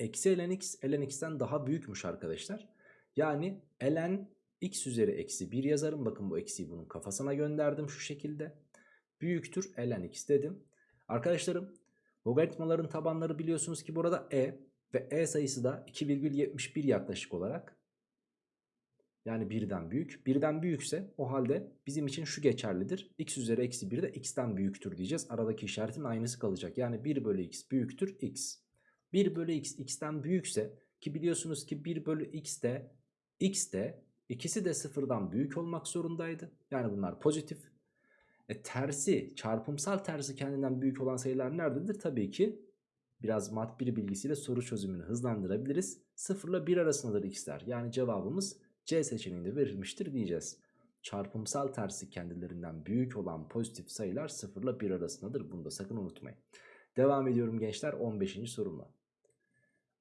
S1: Eksi ln x ln x'ten daha büyükmüş arkadaşlar. Yani ln x üzeri eksi 1 yazarım. Bakın bu eksiyi bunun kafasına gönderdim şu şekilde. Büyüktür ln x dedim. Arkadaşlarım logaritmaların tabanları biliyorsunuz ki burada e ve e sayısı da 2,71 yaklaşık olarak. Yani birden büyük. Birden büyükse o halde bizim için şu geçerlidir. x üzeri eksi 1 de x'ten büyüktür diyeceğiz. Aradaki işaretin aynısı kalacak. Yani 1 bölü x büyüktür x. 1 bölü x x'ten büyükse ki biliyorsunuz ki 1 bölü x de x de ikisi de sıfırdan büyük olmak zorundaydı. Yani bunlar pozitif. E, tersi çarpımsal tersi kendinden büyük olan sayılar nerededir? Tabii ki biraz mat bir bilgisiyle soru çözümünü hızlandırabiliriz. 0 ile 1 arasındadır x'ler. Yani cevabımız C seçeneğinde verilmiştir diyeceğiz. Çarpımsal tersi kendilerinden büyük olan pozitif sayılar 0 ile 1 arasındadır. Bunu da sakın unutmayın. Devam ediyorum gençler 15. sorumla.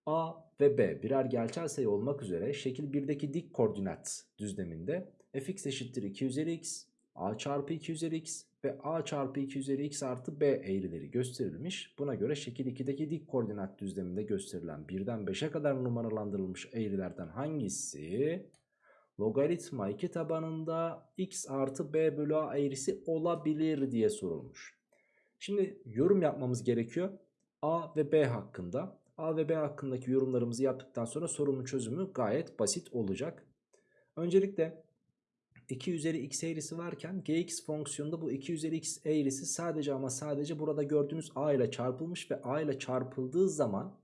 S1: A ve B birer gerçel sayı olmak üzere şekil 1'deki dik koordinat düzleminde fx eşittir 2 üzeri x, a çarpı 2 üzeri x ve a çarpı 2 üzeri x artı b eğrileri gösterilmiş. Buna göre şekil 2'deki dik koordinat düzleminde gösterilen 1'den 5'e kadar numaralandırılmış eğrilerden hangisi logaritma 2 tabanında x artı b bölü a eğrisi olabilir diye sorulmuş. Şimdi yorum yapmamız gerekiyor. A ve B hakkında. A ve B hakkındaki yorumlarımızı yaptıktan sonra sorunun çözümü gayet basit olacak. Öncelikle 2 üzeri x eğrisi varken gx fonksiyonunda bu 2 üzeri x eğrisi sadece ama sadece burada gördüğünüz a ile çarpılmış ve a ile çarpıldığı zaman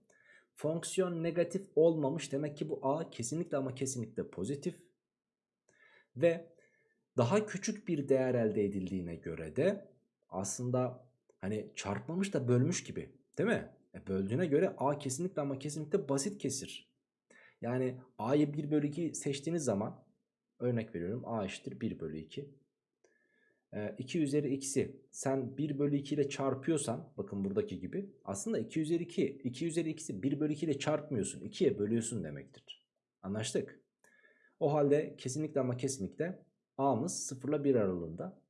S1: fonksiyon negatif olmamış. Demek ki bu a kesinlikle ama kesinlikle pozitif. Ve daha küçük bir değer elde edildiğine göre de aslında hani çarpmamış da bölmüş gibi değil mi? E böldüğüne göre a kesinlikle ama kesinlikle basit kesir. Yani a'yı 1 bölü 2 seçtiğiniz zaman örnek veriyorum a eşittir 1 bölü 2. E, 2 üzeri x'i sen 1 bölü 2 ile çarpıyorsan bakın buradaki gibi aslında 2 üzeri 2 2 üzeri x'i 1 bölü 2 ile çarpmıyorsun 2'ye bölüyorsun demektir. Anlaştık. O halde kesinlikle ama kesinlikle a'mız 0 ile 1 aralığında.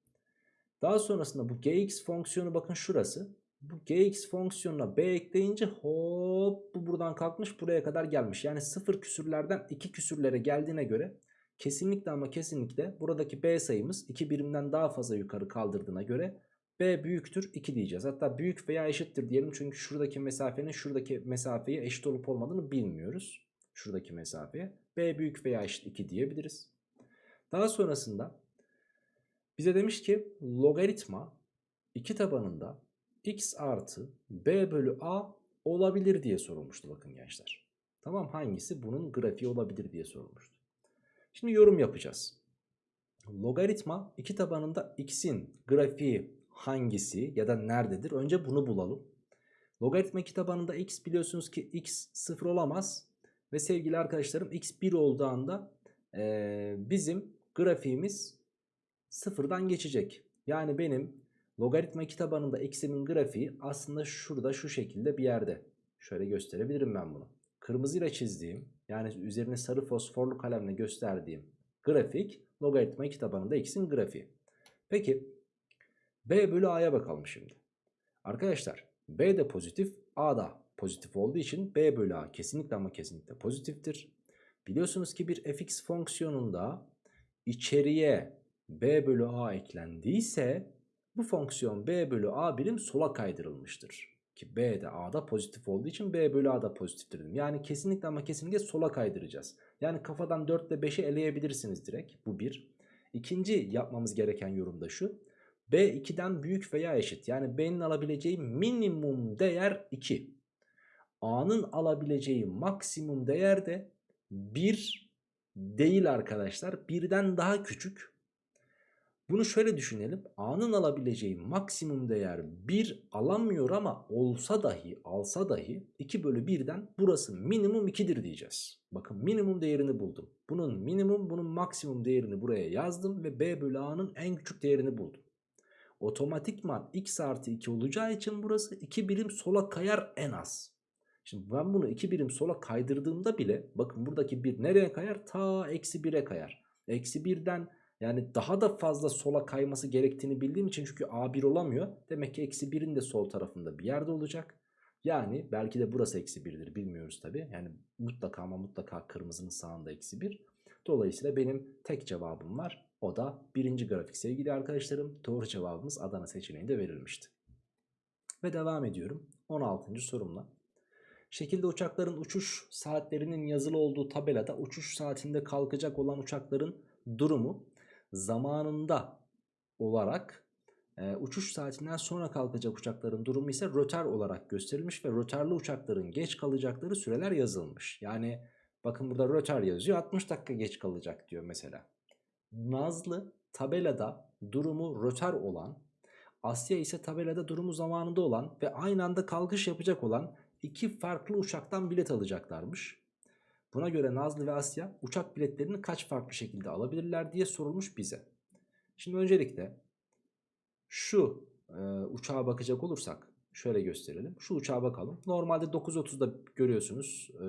S1: Daha sonrasında bu gx fonksiyonu bakın şurası. Bu gx fonksiyonuna b ekleyince hop bu buradan kalkmış buraya kadar gelmiş. Yani 0 küsürlerden 2 küsürlere geldiğine göre kesinlikle ama kesinlikle buradaki b sayımız 2 birimden daha fazla yukarı kaldırdığına göre b büyüktür 2 diyeceğiz. Hatta büyük veya eşittir diyelim çünkü şuradaki mesafenin şuradaki mesafeye eşit olup olmadığını bilmiyoruz. Şuradaki mesafeye b büyük veya eşit 2 diyebiliriz. Daha sonrasında bize demiş ki logaritma 2 tabanında x artı b bölü a olabilir diye sorulmuştu bakın gençler. Tamam hangisi bunun grafiği olabilir diye sorulmuştu. Şimdi yorum yapacağız. Logaritma 2 tabanında x'in grafiği hangisi ya da nerededir? Önce bunu bulalım. Logaritma 2 tabanında x biliyorsunuz ki x 0 olamaz. Ve sevgili arkadaşlarım x 1 olduğu anda e, bizim grafiğimiz sıfırdan geçecek. Yani benim logaritma 2 tabanında x'imin grafiği aslında şurada şu şekilde bir yerde. Şöyle gösterebilirim ben bunu. Kırmızıyla çizdiğim yani üzerine sarı fosforlu kalemle gösterdiğim grafik logaritma 2 tabanında x'in grafiği. Peki b bölü a'ya bakalım şimdi. Arkadaşlar b de pozitif a da pozitif olduğu için b bölü a kesinlikle ama kesinlikle pozitiftir. Biliyorsunuz ki bir fx fonksiyonunda içeriye b bölü a eklendiyse bu fonksiyon b bölü a birim sola kaydırılmıştır. Ki b de a'da pozitif olduğu için b bölü a da pozitiftir dedim. Yani kesinlikle ama kesinlikle sola kaydıracağız. Yani kafadan 4 ile 5'i eleyebilirsiniz direkt. Bu bir. İkinci yapmamız gereken yorum da şu. b 2'den büyük veya eşit. Yani b'nin alabileceği minimum değer 2. a'nın alabileceği maksimum değer de 1 değil arkadaşlar. Birden daha küçük. Bunu şöyle düşünelim. A'nın alabileceği maksimum değer 1 alamıyor ama olsa dahi alsa dahi 2 bölü 1'den burası minimum 2'dir diyeceğiz. Bakın minimum değerini buldum. Bunun minimum bunun maksimum değerini buraya yazdım ve B bölü A'nın en küçük değerini buldum. Otomatikman x artı 2 olacağı için burası 2 birim sola kayar en az. Şimdi ben bunu 2 birim sola kaydırdığımda bile bakın buradaki 1 nereye kayar? Ta eksi 1'e kayar. Eksi 1'den yani daha da fazla sola kayması gerektiğini bildiğim için çünkü A1 olamıyor. Demek ki eksi 1'in de sol tarafında bir yerde olacak. Yani belki de burası eksi 1'dir bilmiyoruz tabi. Yani mutlaka ama mutlaka kırmızının sağında eksi 1. Dolayısıyla benim tek cevabım var. O da birinci grafik sevgili arkadaşlarım. Doğru cevabımız Adana seçeneğinde verilmişti. Ve devam ediyorum 16. sorumla. Şekilde uçakların uçuş saatlerinin yazılı olduğu tabelada uçuş saatinde kalkacak olan uçakların durumu zamanında olarak e, uçuş saatinden sonra kalkacak uçakların durumu ise rötar olarak gösterilmiş ve rötarlı uçakların geç kalacakları süreler yazılmış. Yani bakın burada rötar yazıyor 60 dakika geç kalacak diyor mesela. Nazlı tabelada durumu rötar olan Asya ise tabelada durumu zamanında olan ve aynı anda kalkış yapacak olan iki farklı uçaktan bilet alacaklarmış. Buna göre Nazlı ve Asya uçak biletlerini kaç farklı şekilde alabilirler diye sorulmuş bize. Şimdi öncelikle şu e, uçağa bakacak olursak şöyle gösterelim. Şu uçağa bakalım. Normalde 9.30'da görüyorsunuz e,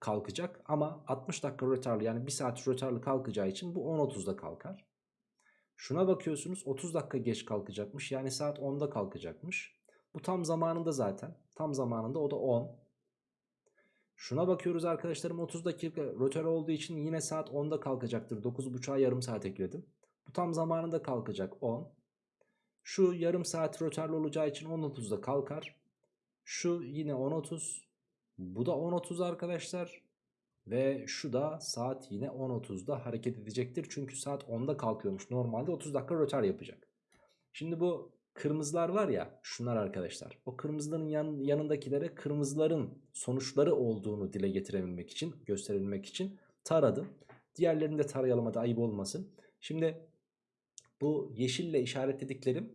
S1: kalkacak ama 60 dakika rötarlı yani 1 saat rötarlı kalkacağı için bu 10.30'da kalkar. Şuna bakıyorsunuz 30 dakika geç kalkacakmış yani saat 10'da kalkacakmış. Bu tam zamanında zaten tam zamanında o da 10. Şuna bakıyoruz arkadaşlarım 30 dakika rötar olduğu için yine saat 10'da kalkacaktır. 9.30'a yarım saat ekledim. Bu tam zamanında kalkacak 10. Şu yarım saat rötarlı olacağı için 10.30'da kalkar. Şu yine 10.30. Bu da 10.30 arkadaşlar. Ve şu da saat yine 10.30'da hareket edecektir. Çünkü saat 10'da kalkıyormuş. Normalde 30 dakika rötar yapacak. Şimdi bu kırmızılar var ya şunlar arkadaşlar. O kırmızıların yan, yanındakilere kırmızıların sonuçları olduğunu dile getirebilmek için, gösterebilmek için taradım. Diğerlerini de tarayalım hadi ayıp olmasın. Şimdi bu yeşille işaretlediklerim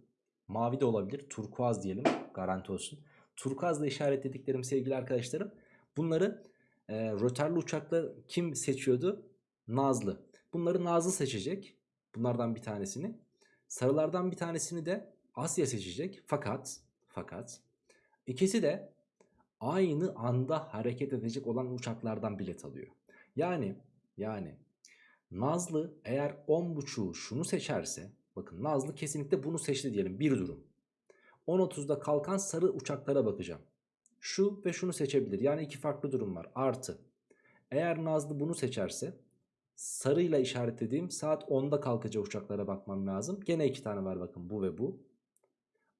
S1: mavi de olabilir. Turkuaz diyelim garanti olsun. Turkuazla işaretlediklerim sevgili arkadaşlarım. Bunları e, rötarlı uçakla kim seçiyordu? Nazlı. Bunları Nazlı seçecek. Bunlardan bir tanesini. Sarılardan bir tanesini de Asya seçecek. Fakat fakat ikisi de aynı anda hareket edecek olan uçaklardan bilet alıyor. Yani yani Nazlı eğer 10.5'u şunu seçerse bakın Nazlı kesinlikle bunu seçti diyelim bir durum. 10.30'da kalkan sarı uçaklara bakacağım. Şu ve şunu seçebilir. Yani iki farklı durum var. Artı. Eğer Nazlı bunu seçerse sarıyla işaretlediğim saat 10'da kalkacak uçaklara bakmam lazım. Gene iki tane var bakın bu ve bu.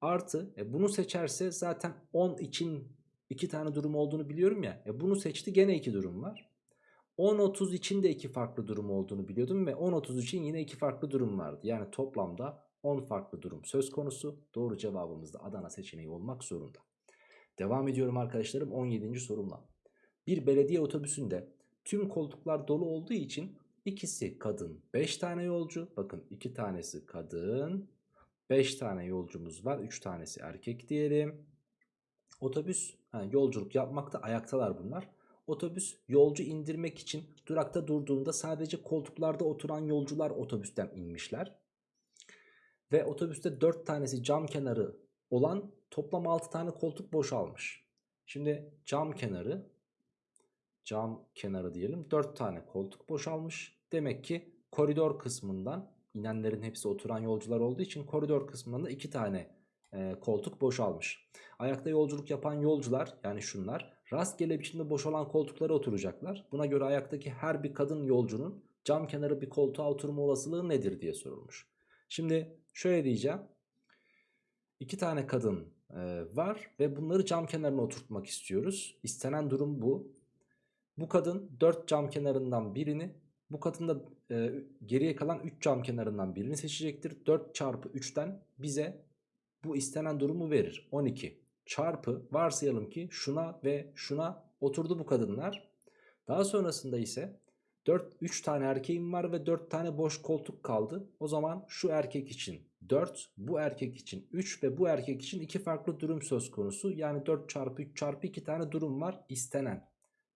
S1: Artı e bunu seçerse zaten 10 için iki tane durum olduğunu biliyorum ya. E bunu seçti gene iki durum var. 10.30 için de iki farklı durum olduğunu biliyordum ve 10.30 için yine iki farklı durum vardı. Yani toplamda 10 farklı durum söz konusu. Doğru cevabımız da Adana seçeneği olmak zorunda. Devam ediyorum arkadaşlarım 17. sorumla. Bir belediye otobüsünde tüm koltuklar dolu olduğu için ikisi kadın 5 tane yolcu. Bakın 2 tanesi kadın 5 tane yolcumuz var 3 tanesi erkek diyelim. Otobüs yani yolculuk yapmakta ayaktalar bunlar. Otobüs yolcu indirmek için durakta durduğunda sadece koltuklarda oturan yolcular otobüsten inmişler. Ve otobüste 4 tanesi cam kenarı olan toplam 6 tane koltuk boşalmış. Şimdi cam kenarı cam kenarı diyelim 4 tane koltuk boşalmış. Demek ki koridor kısmından inenlerin hepsi oturan yolcular olduğu için koridor kısmından da 2 tane e, koltuk boşalmış. Ayakta yolculuk yapan yolcular yani şunlar rastgele biçimde boşalan koltuklara oturacaklar. Buna göre ayaktaki her bir kadın yolcunun cam kenarı bir koltuğa oturma olasılığı nedir diye sorulmuş. Şimdi şöyle diyeceğim. İki tane kadın e, var ve bunları cam kenarına oturtmak istiyoruz. İstenen durum bu. Bu kadın 4 cam kenarından birini, bu kadın da e, geriye kalan 3 cam kenarından birini seçecektir. 4 çarpı 3'ten bize bu istenen durumu verir. 12 çarpı varsayalım ki şuna ve şuna oturdu bu kadınlar. Daha sonrasında ise 4 3 tane erkeğim var ve 4 tane boş koltuk kaldı. O zaman şu erkek için 4, bu erkek için 3 ve bu erkek için 2 farklı durum söz konusu. Yani 4 çarpı 3 çarpı 2 tane durum var istenen.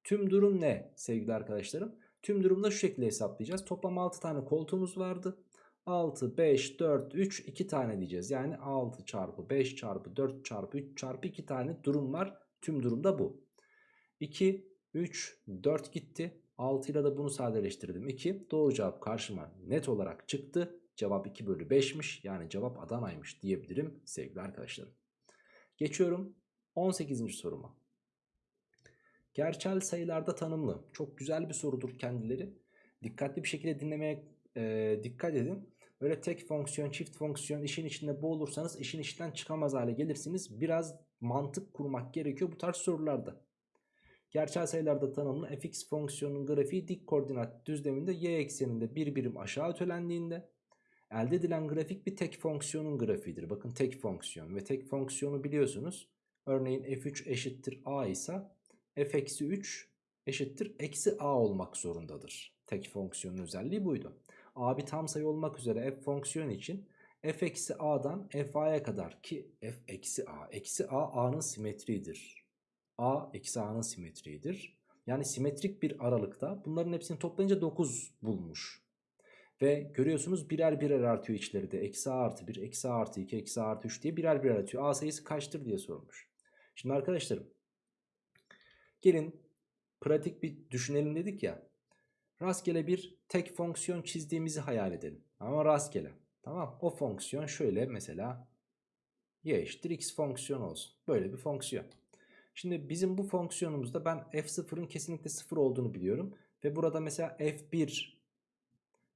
S1: Tüm durum ne sevgili arkadaşlarım? Tüm durumda şu şekilde hesaplayacağız. Toplam 6 tane koltuğumuz vardı. 6, 5, 4, 3, 2 tane diyeceğiz. Yani 6 çarpı 5 çarpı 4 çarpı 3 çarpı 2 tane durum var. Tüm durumda bu. 2, 3, 4 gitti. 6 ile de bunu sadeleştirdim. 2 doğru cevap karşıma net olarak çıktı. Cevap 2 bölü 5'miş. Yani cevap Adana'ymış diyebilirim sevgili arkadaşlarım. Geçiyorum 18. soruma. Gerçel sayılarda tanımlı. Çok güzel bir sorudur kendileri. Dikkatli bir şekilde dinlemeye e, dikkat edin. Böyle tek fonksiyon, çift fonksiyon işin içinde boğulursanız işin içinden çıkamaz hale gelirsiniz. Biraz mantık kurmak gerekiyor bu tarz sorularda. Gerçel sayılarda tanımlı fx fonksiyonunun grafiği dik koordinat düzleminde y ekseninde bir birim aşağı ötelendiğinde elde edilen grafik bir tek fonksiyonun grafiğidir. Bakın tek fonksiyon ve tek fonksiyonu biliyorsunuz. Örneğin f3 eşittir a ise f-3 eşittir eksi a olmak zorundadır. Tek fonksiyonun özelliği buydu. a bir tam sayı olmak üzere f fonksiyon için f eksi a'dan f a'ya kadar ki f eksi a eksi a a'nın simetriğidir. a eksi a'nın simetriğidir. Yani simetrik bir aralıkta bunların hepsini toplayınca 9 bulmuş. Ve görüyorsunuz birer birer artıyor içleri de. Eksi a artı 1, eksi a artı 2, eksi a artı 3 diye birer birer artıyor. A sayısı kaçtır diye sormuş. Şimdi arkadaşlarım gelin pratik bir düşünelim dedik ya. Rastgele bir tek fonksiyon çizdiğimizi hayal edelim. Ama rastgele. Tamam o fonksiyon şöyle mesela y eşittir x fonksiyon olsun. Böyle bir fonksiyon. Şimdi bizim bu fonksiyonumuzda ben f0'ın kesinlikle 0 olduğunu biliyorum. Ve burada mesela f1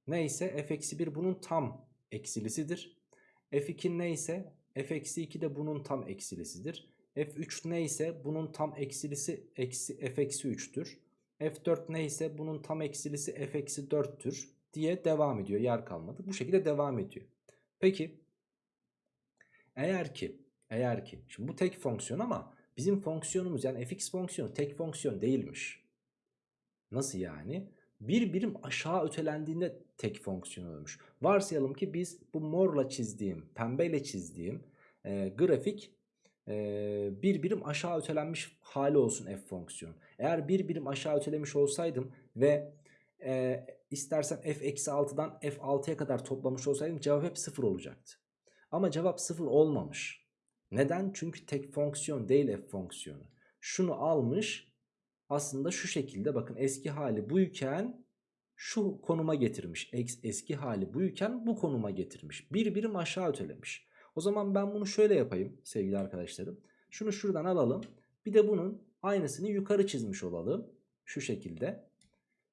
S1: neyse f-1 bunun tam eksilisidir. f2 neyse f-2 de bunun tam eksilisidir. F3 neyse bunun tam eksilisi eksi f-3'tür. f4 neyse bunun tam eksilisi f-4'tür diye devam ediyor. Yer kalmadı. Bu şekilde devam ediyor. Peki eğer ki eğer ki şimdi bu tek fonksiyon ama bizim fonksiyonumuz yani fx fonksiyonu tek fonksiyon değilmiş. Nasıl yani? Bir birim aşağı ötelendiğinde tek fonksiyon olmuş. Varsayalım ki biz bu morla çizdiğim, pembeyle çizdiğim e, grafik e, bir birim aşağı ötelenmiş hali olsun f fonksiyonu. Eğer bir birim aşağı ötelemiş olsaydım ve e, istersen f-6'dan f6'ya kadar toplamış olsaydım cevap hep 0 olacaktı. Ama cevap 0 olmamış. Neden? Çünkü tek fonksiyon değil f fonksiyonu. Şunu almış aslında şu şekilde bakın eski hali buyken şu konuma getirmiş. Eski hali buyken bu konuma getirmiş. Bir birim aşağı ötelemiş. O zaman ben bunu şöyle yapayım sevgili arkadaşlarım. Şunu şuradan alalım. Bir de bunun aynısını yukarı çizmiş olalım. Şu şekilde.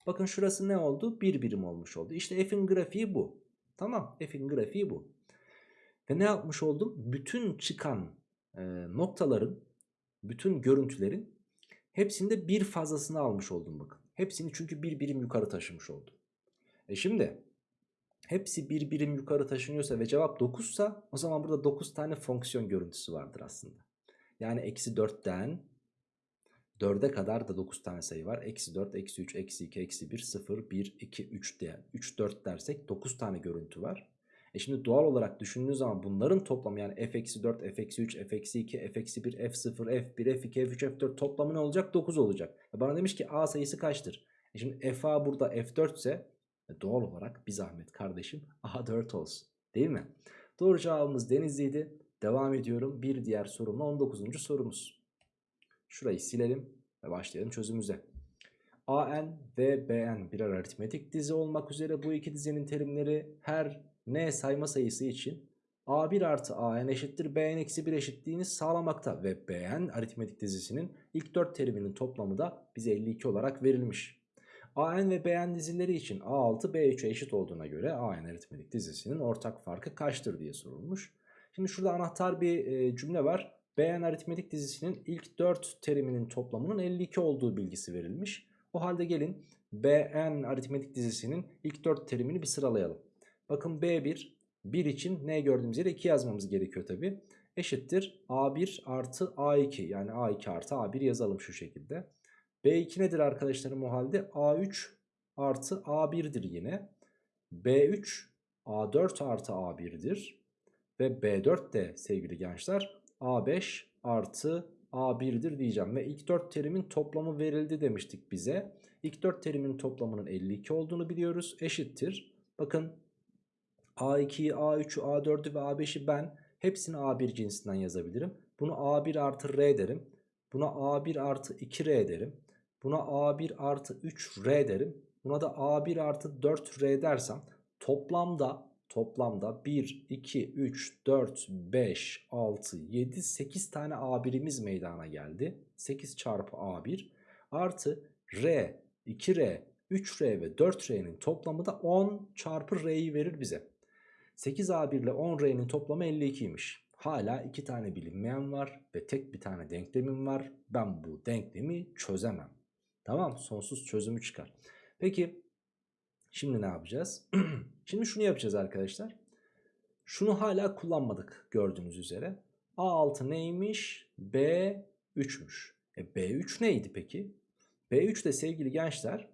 S1: Bakın şurası ne oldu? Bir birim olmuş oldu. İşte f'in grafiği bu. Tamam f'in grafiği bu. Ve ne yapmış oldum? Bütün çıkan e, noktaların, bütün görüntülerin hepsinde bir fazlasını almış oldum bakın. Hepsini çünkü bir birim yukarı taşımış oldum. E şimdi hepsi bir birim yukarı taşınıyorsa ve cevap 9 ise o zaman burada 9 tane fonksiyon görüntüsü vardır aslında. Yani eksi 4'ten 4'e kadar da 9 tane sayı var. Eksi 4, eksi 3, eksi 2, eksi 1, 0, 1, 2, 3 diye 3, 4 dersek 9 tane görüntü var. E şimdi doğal olarak düşündüğünüz zaman bunların toplamı yani f-4, f-3, f-2, f-1, f0, f1, f2, f3, f4 toplamı ne olacak? 9 olacak. E bana demiş ki a sayısı kaçtır? E şimdi fa burada f4 ise doğal olarak bir zahmet kardeşim a4 olsun. Değil mi? Doğru cevabımız Denizli'ydi. Devam ediyorum. Bir diğer sorumla 19. sorumuz. Şurayı silelim ve başlayalım çözümüze. AN ve BN birer aritmetik dizi olmak üzere bu iki dizinin terimleri her n sayma sayısı için a1 artı an eşittir bn eksi 1 eşitliğini sağlamakta ve bn aritmetik dizisinin ilk 4 teriminin toplamı da bize 52 olarak verilmiş. An ve bn dizileri için a6 b3'e eşit olduğuna göre an aritmetik dizisinin ortak farkı kaçtır diye sorulmuş. Şimdi şurada anahtar bir e, cümle var. bn aritmetik dizisinin ilk 4 teriminin toplamının 52 olduğu bilgisi verilmiş. O halde gelin bn aritmetik dizisinin ilk 4 terimini bir sıralayalım. Bakın B1 1 için ne gördüğümüz yere 2 yazmamız gerekiyor tabi. Eşittir A1 artı A2 yani A2 artı A1 yazalım şu şekilde. B2 nedir arkadaşlarım o halde? A3 artı A1'dir yine. B3 A4 artı A1'dir. Ve B4 de sevgili gençler A5 artı A1'dir diyeceğim. Ve ilk 4 terimin toplamı verildi demiştik bize. İlk 4 terimin toplamının 52 olduğunu biliyoruz. Eşittir. Bakın A2'yi, A3'ü, A4'ü ve A5'i ben hepsini A1 cinsinden yazabilirim. Bunu A1 artı R derim. Buna A1 artı 2R derim. Buna A1 artı 3R derim. Buna da A1 artı 4R dersem toplamda toplamda 1, 2, 3, 4, 5, 6, 7, 8 tane A1'imiz meydana geldi. 8 çarpı A1 artı R, 2R, 3R ve 4R'nin toplamı da 10 çarpı R'yi verir bize. 8A1 ile 10R'nin toplamı 52'ymiş. Hala iki tane bilinmeyen var ve tek bir tane denklemim var. Ben bu denklemi çözemem. Tamam sonsuz çözümü çıkar. Peki şimdi ne yapacağız? şimdi şunu yapacağız arkadaşlar. Şunu hala kullanmadık gördüğünüz üzere. A6 neymiş? B3'müş. E B3 neydi peki? B3 de sevgili gençler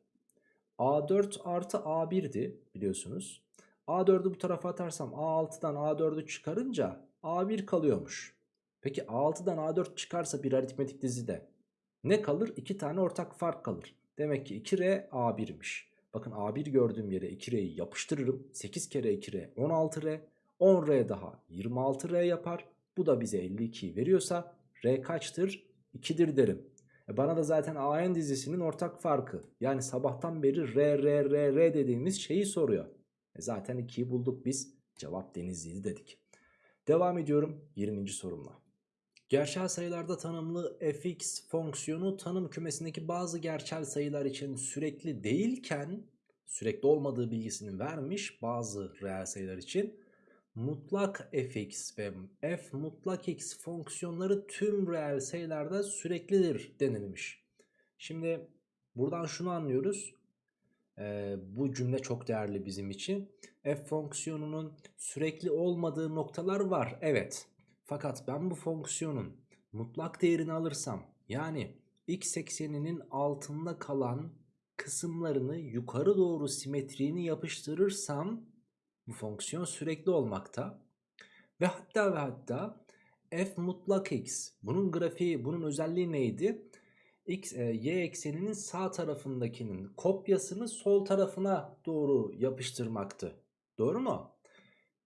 S1: A4 artı A1'di biliyorsunuz. A4'ü bu tarafa atarsam A6'dan A4'ü çıkarınca A1 kalıyormuş. Peki A6'dan A4 çıkarsa bir aritmetik dizide ne kalır? 2 tane ortak fark kalır. Demek ki 2R A1'miş. Bakın A1 gördüğüm yere 2R'yi yapıştırırım. 8 kere 2R 16R. 10R daha 26R yapar. Bu da bize 52'yi veriyorsa R kaçtır? 2'dir derim. E bana da zaten AN dizisinin ortak farkı. Yani sabahtan beri R, R, R, R dediğimiz şeyi soruyor. E zaten 2'yi bulduk biz. Cevap Denizli'ydi dedik. Devam ediyorum 20. sorumla. Gerçel sayılarda tanımlı fx fonksiyonu tanım kümesindeki bazı gerçel sayılar için sürekli değilken sürekli olmadığı bilgisini vermiş bazı reel sayılar için mutlak fx ve f mutlak x fonksiyonları tüm reel sayılarda süreklidir denilmiş. Şimdi buradan şunu anlıyoruz. Ee, bu cümle çok değerli bizim için. F fonksiyonunun sürekli olmadığı noktalar var. Evet. Fakat ben bu fonksiyonun mutlak değerini alırsam yani x ekseninin altında kalan kısımlarını yukarı doğru simetriğini yapıştırırsam bu fonksiyon sürekli olmakta. Ve hatta ve hatta f mutlak x bunun grafiği bunun özelliği neydi? X, e, y ekseninin sağ tarafındakinin kopyasını sol tarafına doğru yapıştırmaktı. Doğru mu?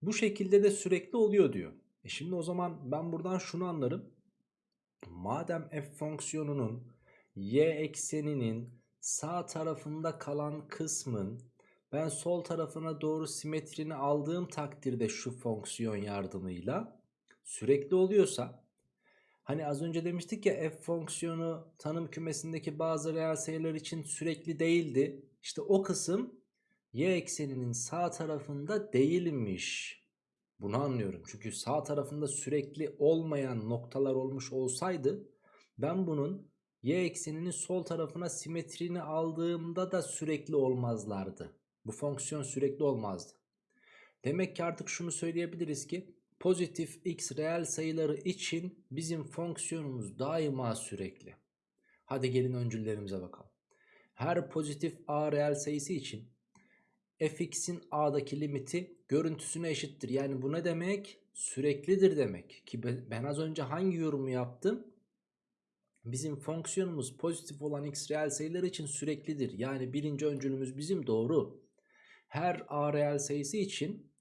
S1: Bu şekilde de sürekli oluyor diyor. E şimdi o zaman ben buradan şunu anlarım. Madem f fonksiyonunun y ekseninin sağ tarafında kalan kısmın ben sol tarafına doğru simetrini aldığım takdirde şu fonksiyon yardımıyla sürekli oluyorsa hani az önce demiştik ya f fonksiyonu tanım kümesindeki bazı reel sayılar için sürekli değildi. İşte o kısım y ekseninin sağ tarafında değilmiş. Bunu anlıyorum. Çünkü sağ tarafında sürekli olmayan noktalar olmuş olsaydı ben bunun y ekseninin sol tarafına simetrini aldığımda da sürekli olmazlardı. Bu fonksiyon sürekli olmazdı. Demek ki artık şunu söyleyebiliriz ki pozitif x reel sayıları için bizim fonksiyonumuz daima sürekli. Hadi gelin öncüllerimize bakalım. Her pozitif a reel sayısı için fx'in a'daki limiti görüntüsüne eşittir. Yani bu ne demek? Süreklidir demek. Ki ben az önce hangi yorumu yaptım? Bizim fonksiyonumuz pozitif olan x reel sayılar için süreklidir. Yani birinci öncülümüz bizim doğru. Her a reel sayısı için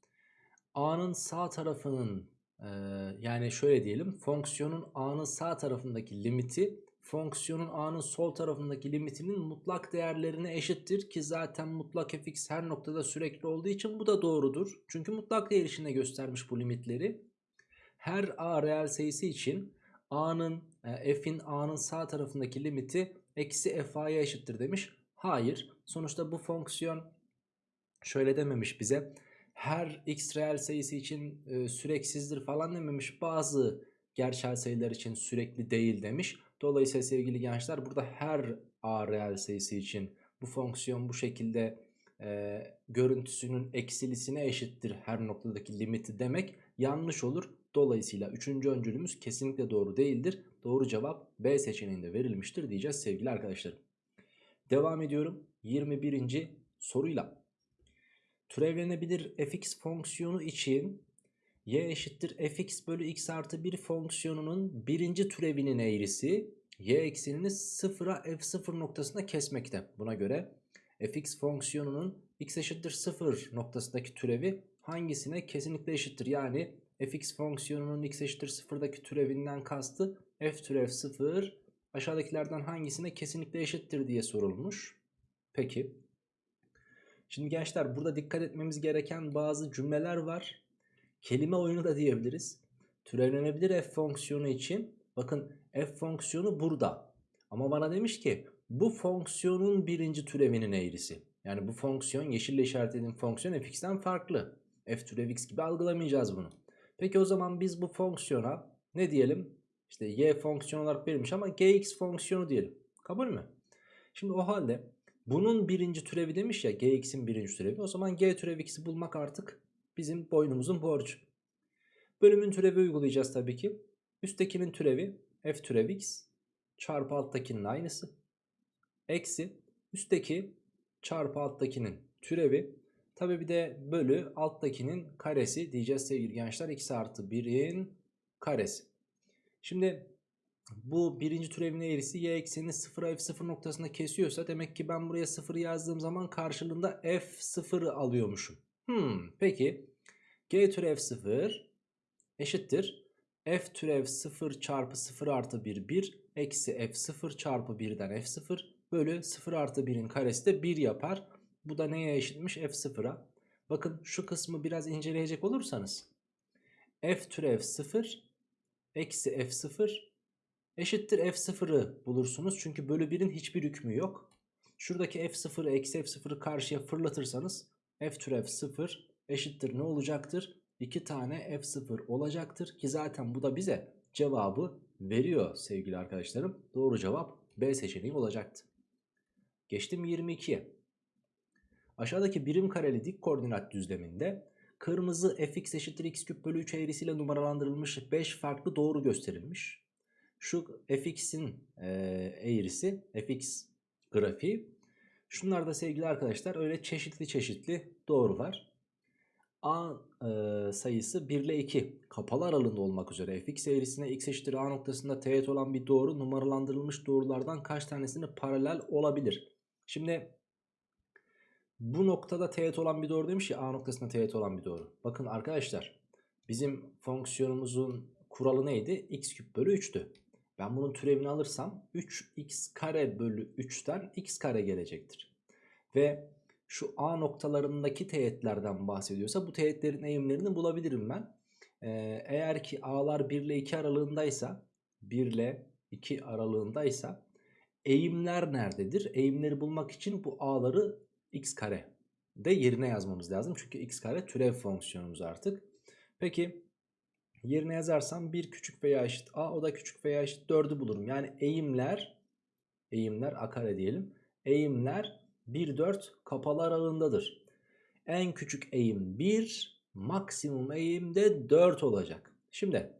S1: a'nın sağ tarafının e, yani şöyle diyelim fonksiyonun a'nın sağ tarafındaki limiti fonksiyonun a'nın sol tarafındaki limitinin mutlak değerlerine eşittir ki zaten mutlak fx her noktada sürekli olduğu için bu da doğrudur. Çünkü mutlak değer içinde göstermiş bu limitleri. Her a reel sayısı için a'nın e, f'in a'nın sağ tarafındaki limiti eksi fa'ya eşittir demiş. Hayır. Sonuçta bu fonksiyon şöyle dememiş bize. Her x reel sayısı için e, süreksizdir falan dememiş. Bazı gerçel sayılar için sürekli değil demiş. Dolayısıyla sevgili gençler burada her a reel sayısı için bu fonksiyon bu şekilde e, görüntüsünün eksilisine eşittir her noktadaki limiti demek yanlış olur. Dolayısıyla üçüncü öncülümüz kesinlikle doğru değildir. Doğru cevap B seçeneğinde verilmiştir diyeceğiz sevgili arkadaşlarım. Devam ediyorum 21. soruyla. Türevlenebilir fx fonksiyonu için y eşittir fx bölü x artı 1 fonksiyonunun birinci türevinin eğrisi y eksenini sıfıra f0 noktasında kesmekte. Buna göre fx fonksiyonunun x eşittir 0 noktasındaki türevi hangisine kesinlikle eşittir? Yani fx fonksiyonunun x eşittir 0'daki türevinden kastı f türev 0 aşağıdakilerden hangisine kesinlikle eşittir diye sorulmuş. Peki. Şimdi gençler burada dikkat etmemiz gereken bazı cümleler var. Kelime oyunu da diyebiliriz. Türevlenebilir f fonksiyonu için bakın f fonksiyonu burada. Ama bana demiş ki bu fonksiyonun birinci türevinin eğrisi. Yani bu fonksiyon yeşille işaretlediğim fonksiyon fx'ten farklı. f türev x gibi algılamayacağız bunu. Peki o zaman biz bu fonksiyona ne diyelim? İşte y fonksiyon olarak verilmiş ama gx fonksiyonu diyelim. Kabul mü? Şimdi o halde bunun birinci türevi demiş ya gx'in birinci türevi. O zaman g türev x'i bulmak artık bizim boynumuzun borcu. Bölümün türevi uygulayacağız tabii ki. Üsttekinin türevi f türev x çarpı alttakinin aynısı. Eksi üstteki çarpı alttakinin türevi. Tabi bir de bölü alttakinin karesi diyeceğiz sevgili gençler. x artı 1'in karesi. Şimdi bu birinci türevin eğrisi y eksenini 0'a f0 noktasında kesiyorsa demek ki ben buraya 0 yazdığım zaman karşılığında f0'ı alıyormuşum. Hmm, peki g türev 0 eşittir. f türev 0 çarpı 0 artı 1 1 eksi f0 çarpı 1'den f0 bölü 0 artı 1'in karesi de 1 yapar. Bu da neye eşitmiş? f0'a. Bakın şu kısmı biraz inceleyecek olursanız f türev 0 eksi f0 eşittir f0'ı bulursunuz. Çünkü bölü 1'in hiçbir hükmü yok. Şuradaki f0'ı eksi f0'ı karşıya fırlatırsanız f türev 0 eşittir ne olacaktır? 2 tane f0 olacaktır ki zaten bu da bize cevabı veriyor sevgili arkadaşlarım. Doğru cevap B seçeneği olacaktı. Geçtim 22'ye. Aşağıdaki birim kareli dik koordinat düzleminde kırmızı fx eşittir x küp bölü 3 eğrisiyle numaralandırılmış 5 farklı doğru gösterilmiş. Şu fx'in e, eğrisi fx grafiği. Şunlar da sevgili arkadaşlar öyle çeşitli çeşitli doğrular. A e, sayısı 1 ile 2 kapalı aralığında olmak üzere fx eğrisine x eşittir a noktasında teğet olan bir doğru numaralandırılmış doğrulardan kaç tanesini paralel olabilir? Şimdi bu noktada teğet olan bir doğru demiş ya a noktasında teğet olan bir doğru. Bakın arkadaşlar bizim fonksiyonumuzun kuralı neydi? x küp bölü 3'tü. Ben bunun türevini alırsam 3x kare bölü 3'ten x kare gelecektir. Ve şu A noktalarındaki teğetlerden bahsediyorsa bu teğetlerin eğimlerini bulabilirim ben. Ee, eğer ki A'lar 1 ile 2 aralığındaysa 1 ile 2 aralığındaysa eğimler nerededir? Eğimleri bulmak için bu A'ları x kare de yerine yazmamız lazım. Çünkü x kare türev fonksiyonumuz artık. Peki yerine yazarsam 1 küçük veya eşit A o da küçük veya eşit 4'ü bulurum. Yani eğimler eğimler A kare diyelim. Eğimler 1 4 kapalı aralığındadır. En küçük eğim 1, maksimum eğim de 4 olacak. Şimdi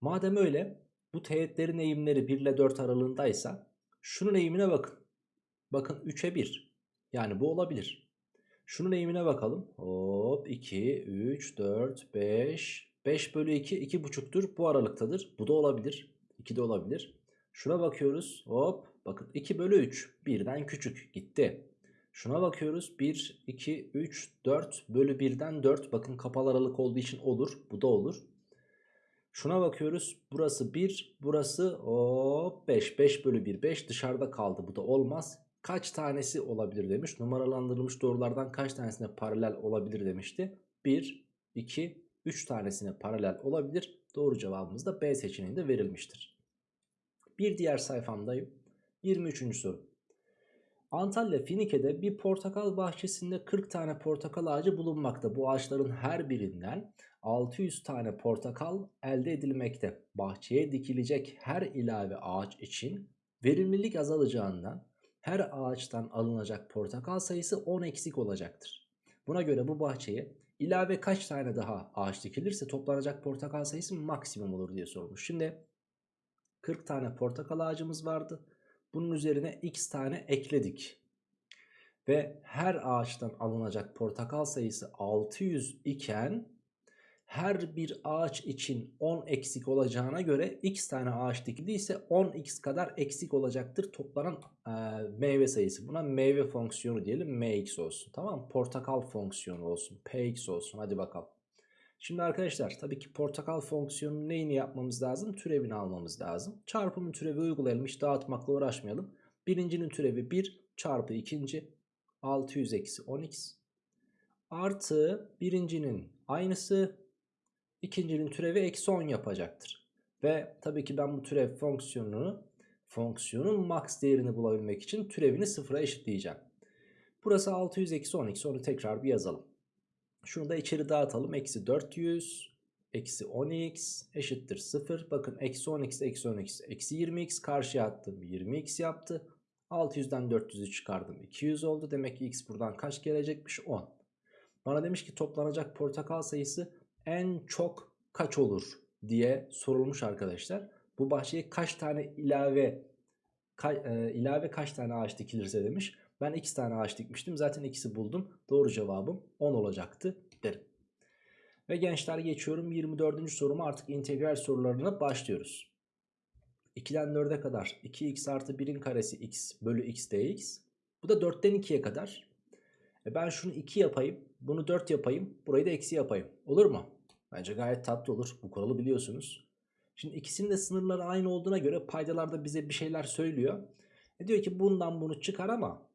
S1: madem öyle bu teğetlerin eğimleri 1 ile 4 aralığındaysa şunun eğimine bakın. Bakın 3'e 1. Yani bu olabilir. Şunun eğimine bakalım. Hop 2, 3, 4, 5. 5 bölü 2 2,5'tür. Bu aralıktadır. Bu da olabilir. 2 de olabilir. Şuna bakıyoruz. Hop bakın 2 bölü 3 birden küçük gitti. Şuna bakıyoruz 1, 2, 3, 4 bölü 1'den 4 bakın kapalı aralık olduğu için olur. Bu da olur. Şuna bakıyoruz burası 1 burası hop 5 5 bölü 1 5 dışarıda kaldı bu da olmaz. Kaç tanesi olabilir demiş numaralandırılmış doğrulardan kaç tanesine paralel olabilir demişti. 1, 2, 3 tanesine paralel olabilir. Doğru cevabımız da B seçeneğinde verilmiştir. Bir diğer sayfamdayım. 23. soru. Antalya Finike'de bir portakal bahçesinde 40 tane portakal ağacı bulunmakta. Bu ağaçların her birinden 600 tane portakal elde edilmekte. Bahçeye dikilecek her ilave ağaç için verimlilik azalacağından her ağaçtan alınacak portakal sayısı 10 eksik olacaktır. Buna göre bu bahçeye ilave kaç tane daha ağaç dikilirse toplanacak portakal sayısı maksimum olur diye sormuş. Şimdi 40 tane portakal ağacımız vardı. Bunun üzerine x tane ekledik. Ve her ağaçtan alınacak portakal sayısı 600 iken her bir ağaç için 10 eksik olacağına göre x tane ağaç dikildiyse 10x kadar eksik olacaktır toplanan e, meyve sayısı. Buna meyve fonksiyonu diyelim mx olsun tamam? Portakal fonksiyonu olsun px olsun hadi bakalım. Şimdi arkadaşlar tabii ki portakal fonksiyonunun neyini yapmamız lazım? Türevini almamız lazım. Çarpımın türevi uygulayalım hiç dağıtmakla uğraşmayalım. Birincinin türevi 1 çarpı ikinci 600 eksi 10x artı birincinin aynısı ikincinin türevi eksi 10 yapacaktır. Ve tabii ki ben bu türev fonksiyonunu fonksiyonun max değerini bulabilmek için türevini sıfıra eşitleyeceğim. Burası 600 eksi 10x onu tekrar bir yazalım. Şunu da içeri dağıtalım. Eksi 400 eksi 10x eşittir 0. Bakın eksi 10x eksi 10x eksi 20x karşıya attım 20x yaptı. 600'den 400'ü çıkardım 200 oldu. Demek ki x buradan kaç gelecekmiş 10. Bana demiş ki toplanacak portakal sayısı en çok kaç olur diye sorulmuş arkadaşlar. Bu bahçeye kaç tane ilave ka, e, ilave kaç tane ağaç dikilirse demiş. Ben 2 tane ağaç dikmiştim. Zaten ikisi buldum. Doğru cevabım 10 olacaktı derim. Ve gençler geçiyorum 24. soruma artık integral sorularına başlıyoruz. 2'den 4'e kadar 2x artı 1'in karesi x bölü x dx. Bu da 4'ten 2'ye kadar. E ben şunu 2 yapayım. Bunu 4 yapayım. Burayı da eksi yapayım. Olur mu? Bence gayet tatlı olur. Bu kuralı biliyorsunuz. Şimdi ikisinin de sınırları aynı olduğuna göre paydalarda bize bir şeyler söylüyor. E diyor ki bundan bunu çıkar ama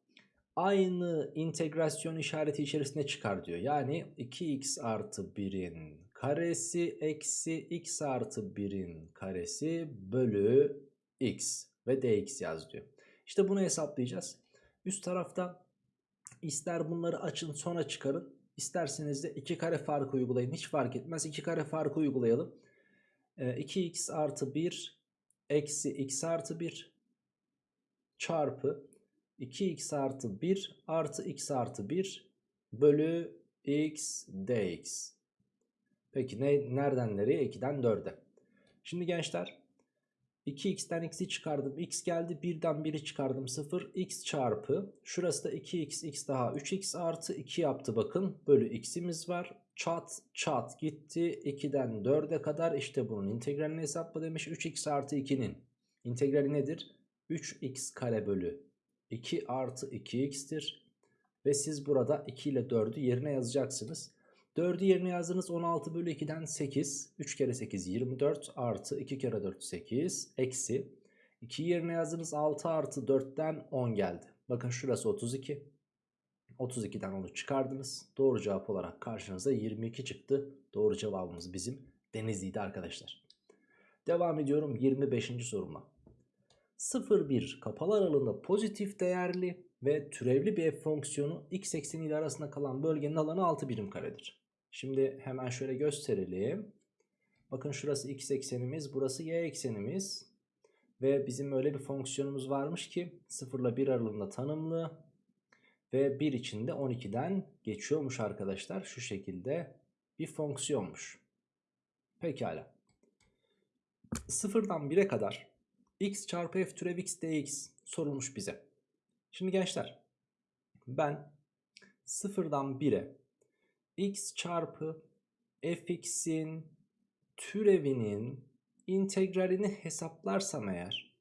S1: aynı integrasyon işareti içerisinde çıkar diyor. Yani 2x artı 1'in karesi eksi x artı 1'in karesi bölü x ve dx yaz diyor. İşte bunu hesaplayacağız. Üst tarafta ister bunları açın sonra çıkarın. İsterseniz de 2 kare farkı uygulayın. Hiç fark etmez. 2 kare farkı uygulayalım. Ee, 2x artı 1 eksi x artı 1 çarpı 2x artı 1 artı x artı 1 bölü x dx. Peki ne, nereden nereye? 2'den 4'e. Şimdi gençler 2x'ten x'i çıkardım. x geldi. 1'den 1'i çıkardım. 0. x çarpı. Şurası da 2x. x daha 3x artı 2 yaptı bakın. Bölü x'imiz var. Çat çat gitti. 2'den 4'e kadar işte bunun integralini hesapla demiş. 3x artı 2'nin integrali nedir? 3x kare bölü 2 artı 2x'tir. Ve siz burada 2 ile 4'ü yerine yazacaksınız. 4'ü yerine yazdınız 16 bölü 2'den 8. 3 kere 8 24 artı 2 kere 4 8 eksi. 2 yerine yazdınız 6 artı 4'ten 10 geldi. Bakın şurası 32. 32'den onu çıkardınız. Doğru cevap olarak karşınıza 22 çıktı. Doğru cevabımız bizim Denizli'ydi arkadaşlar. Devam ediyorum 25. soruma. 0-1 kapalı aralığında pozitif değerli ve türevli bir f fonksiyonu x ekseni ile arasında kalan bölgenin alanı 6 birim karedir. Şimdi hemen şöyle gösterelim. Bakın şurası x eksenimiz, burası y eksenimiz. Ve bizim öyle bir fonksiyonumuz varmış ki 0 ile 1 aralığında tanımlı. Ve 1 içinde 12'den geçiyormuş arkadaşlar. Şu şekilde bir fonksiyonmuş. Pekala. 0'dan 1'e kadar x çarpı f türev x dx sorulmuş bize. Şimdi gençler ben 0'dan 1'e x çarpı fx'in türevinin integralini hesaplarsam eğer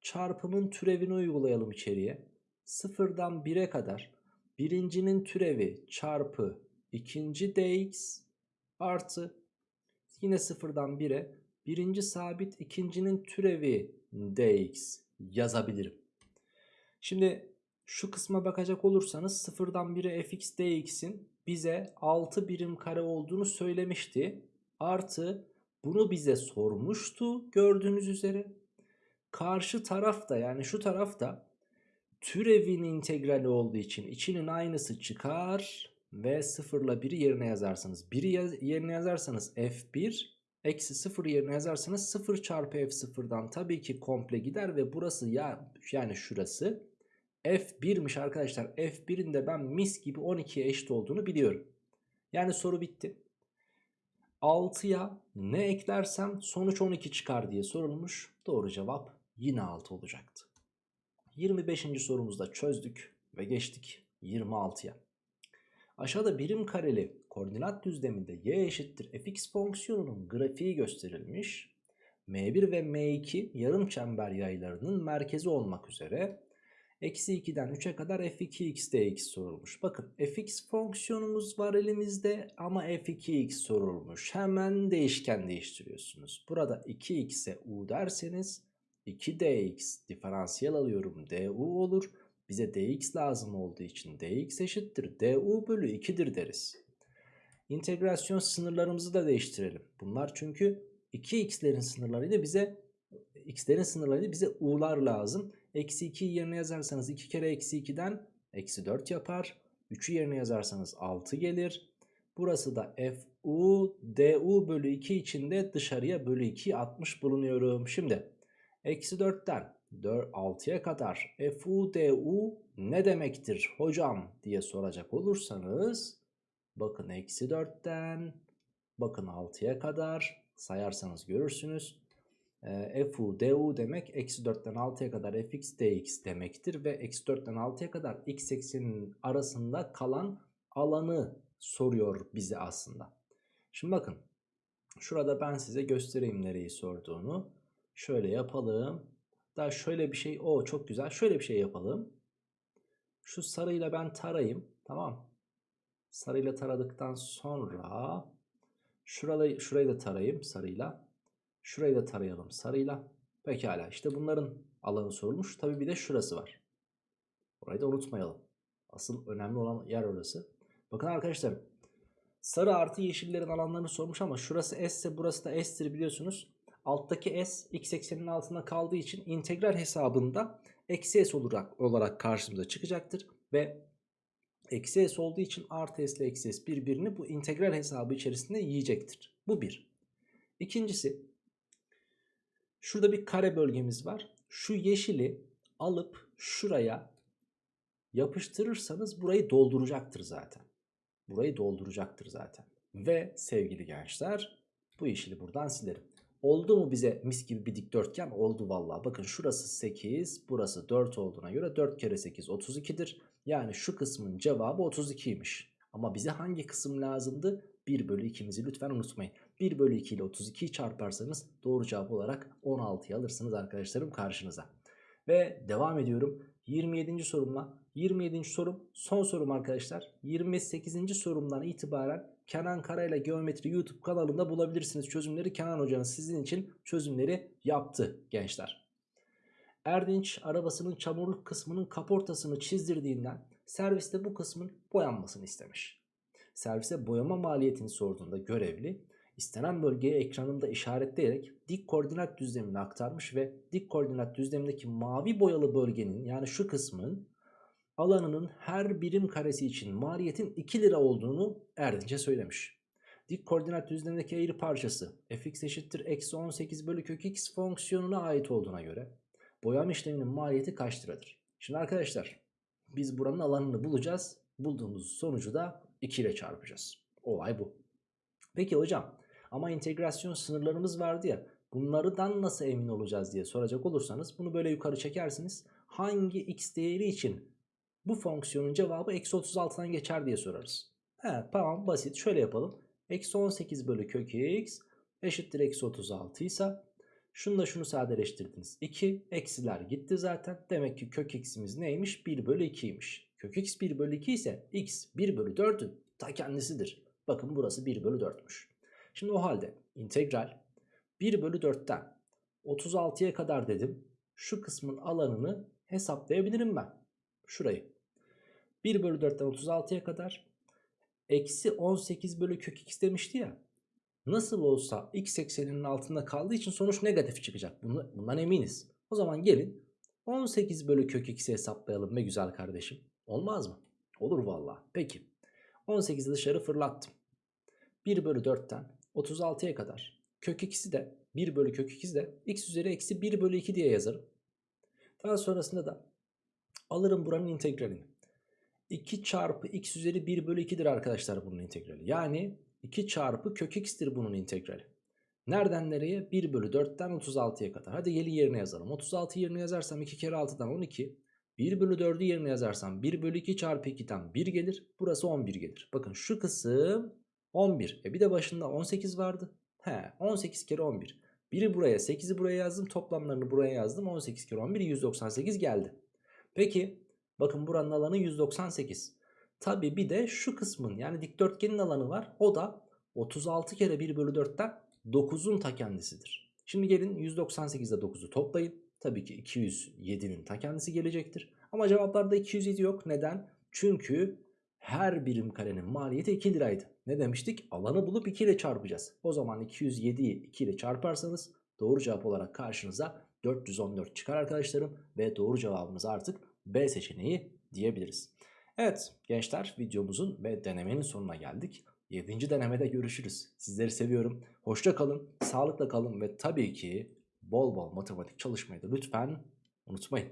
S1: çarpımın türevini uygulayalım içeriye. 0'dan 1'e kadar birincinin türevi çarpı ikinci dx artı yine 0'dan 1'e birinci sabit ikincinin türevi dx yazabilirim. Şimdi şu kısma bakacak olursanız 0'dan 1'e fx dx'in bize 6 birim kare olduğunu söylemişti. Artı bunu bize sormuştu gördüğünüz üzere. Karşı tarafta yani şu tarafta türevin integrali olduğu için içinin aynısı çıkar ve 0 ile 1'i yerine yazarsınız. 1'i yaz, yerine yazarsanız f1 eksi 0 yerine yazarsanız 0 çarpı f0'dan tabii ki komple gider ve burası ya yani şurası f1'miş arkadaşlar. f1'in de ben mis gibi 12'ye eşit olduğunu biliyorum. Yani soru bitti. 6'ya ne eklersem sonuç 12 çıkar diye sorulmuş. Doğru cevap yine 6 olacaktı. 25. sorumuzda çözdük ve geçtik 26'ya. Aşağıda birim kareli koordinat düzleminde y eşittir fx fonksiyonunun grafiği gösterilmiş. M1 ve M2 yarım çember yaylarının merkezi olmak üzere Eksi 2'den 3'e kadar f2x dx sorulmuş. Bakın fx fonksiyonumuz var elimizde ama f2x sorulmuş. Hemen değişken değiştiriyorsunuz. Burada 2x'e u derseniz 2dx diferansiyel alıyorum du olur. Bize dx lazım olduğu için dx eşittir du bölü 2'dir deriz. İntegrasyon sınırlarımızı da değiştirelim. Bunlar çünkü 2x'lerin sınırlarıyla bize x'lerin sınırlarıyla bize u'lar lazım. Eksi 2'yi yerine yazarsanız 2 kere eksi 2'den eksi 4 yapar. 3'ü yerine yazarsanız 6 gelir. Burası da fu du bölü 2 içinde dışarıya bölü 2 atmış bulunuyorum. Şimdi eksi 4'ten 6'ya kadar fu du ne demektir hocam diye soracak olursanız bakın eksi 4'ten bakın 6'ya kadar sayarsanız görürsünüz. E, fu du demek eksi 4'ten 6'ya kadar fx dx demektir ve eksi 4'ten 6'ya kadar x ekseninin arasında kalan alanı soruyor bize aslında. Şimdi bakın şurada ben size göstereyim nereyi sorduğunu. Şöyle yapalım. Daha şöyle bir şey o çok güzel şöyle bir şey yapalım. Şu sarıyla ben tarayayım tamam. Sarıyla taradıktan sonra şurayı, şurayı da tarayayım sarıyla. Şurayı da tarayalım sarıyla. Pekala işte bunların alanı sorulmuş. Tabi bir de şurası var. Orayı da unutmayalım. Asıl önemli olan yer orası. Bakın arkadaşlar Sarı artı yeşillerin alanlarını sormuş ama şurası S ise burası da S'tir biliyorsunuz. Alttaki S x ekseninin altında kaldığı için integral hesabında eksi S olarak, olarak karşımıza çıkacaktır. Ve eksi S olduğu için artı S ile eksi S birbirini bu integral hesabı içerisinde yiyecektir. Bu bir. İkincisi şurada bir kare bölgemiz var. Şu yeşili alıp şuraya yapıştırırsanız burayı dolduracaktır zaten. Burayı dolduracaktır zaten. Ve sevgili gençler bu yeşili buradan silerim. Oldu mu bize mis gibi bir dikdörtgen? Oldu vallahi. Bakın şurası 8, burası 4 olduğuna göre 4 kere 8 32'dir. Yani şu kısmın cevabı 32'ymiş. Ama bize hangi kısım lazımdı? 1 bölü 2'mizi lütfen unutmayın. 1 bölü 2 ile 32'yi çarparsanız doğru cevap olarak 16'yı alırsınız arkadaşlarım karşınıza. Ve devam ediyorum. 27. sorumla. 27. sorum son sorum arkadaşlar. 28. sorumdan itibaren Kenan Karayla Geometri YouTube kanalında bulabilirsiniz çözümleri. Kenan hocanız sizin için çözümleri yaptı gençler. Erdinç arabasının çamurluk kısmının kaportasını çizdirdiğinden serviste bu kısmın boyanmasını istemiş. Servise boyama maliyetini sorduğunda görevli istenen bölgeye ekranında işaretleyerek dik koordinat düzlemine aktarmış ve dik koordinat düzlemindeki mavi boyalı bölgenin yani şu kısmın alanının her birim karesi için maliyetin 2 lira olduğunu Erdinç'e söylemiş. Dik koordinat düzlemindeki eğri parçası fx eşittir eksi 18 bölü kök x fonksiyonuna ait olduğuna göre boyama işleminin maliyeti kaç liradır? Şimdi arkadaşlar biz buranın alanını bulacağız. Bulduğumuz sonucu da 2 ile çarpacağız. Olay bu. Peki hocam ama integrasyon sınırlarımız vardı ya bunlardan nasıl emin olacağız diye soracak olursanız bunu böyle yukarı çekersiniz. Hangi x değeri için bu fonksiyonun cevabı eksi 36'dan geçer diye sorarız. He, tamam basit şöyle yapalım. Eksi 18 bölü kök x eşittir eksi 36 ise şunu da şunu sadeleştirdiniz. 2 eksiler gitti zaten. Demek ki kök x'imiz neymiş? 1 bölü 2'ymiş. Kök x 1 bölü 2 ise x 1 bölü 4'ün ta kendisidir. Bakın burası 1 bölü 4'müş. Şimdi o halde integral 1 bölü 4'ten 36'ya kadar dedim. Şu kısmın alanını hesaplayabilirim ben. Şurayı. 1 bölü 4'ten 36'ya kadar eksi 18 bölü kök x demişti ya. Nasıl olsa x ekseninin altında kaldığı için sonuç negatif çıkacak. Bundan eminiz. O zaman gelin 18 bölü kök x'i hesaplayalım be güzel kardeşim. Olmaz mı? Olur valla. Peki. 18'i dışarı fırlattım. 1 bölü 4'ten 36'ya kadar kök x'i de 1 bölü kök x'i de x üzeri eksi 1 bölü 2 diye yazarım. Daha sonrasında da alırım buranın integralini. 2 çarpı x üzeri 1 bölü 2'dir arkadaşlar bunun integrali. Yani 2 çarpı kök x'tir bunun integrali. Nereden nereye? 1 bölü 4'ten 36'ya kadar. Hadi gelin yerine yazalım. 36 yerine yazarsam 2 kere 6'dan 12. 1 bölü 4'ü yerine yazarsam 1 bölü 2 çarpı 2'den 1 gelir. Burası 11 gelir. Bakın şu kısım 11. E bir de başında 18 vardı. He 18 kere 11. 1'i buraya 8'i buraya yazdım. Toplamlarını buraya yazdım. 18 kere 11 198 geldi. Peki bakın buranın alanı 198. Tabi bir de şu kısmın yani dikdörtgenin alanı var. O da 36 kere 1 bölü 4'ten 9'un ta kendisidir. Şimdi gelin 198 ile 9'u toplayın. Tabii ki 207'nin ta kendisi gelecektir. Ama cevaplarda 207 yok. Neden? Çünkü her birim karenin maliyeti 2 liraydı. Ne demiştik? Alanı bulup 2 ile çarpacağız. O zaman 207'yi 2 ile çarparsanız doğru cevap olarak karşınıza 414 çıkar arkadaşlarım. Ve doğru cevabımız artık B seçeneği diyebiliriz. Evet gençler videomuzun ve denemenin sonuna geldik. 7. denemede görüşürüz. Sizleri seviyorum. Hoşça kalın, sağlıkla kalın ve tabii ki bol bol matematik çalışmayı da lütfen unutmayın.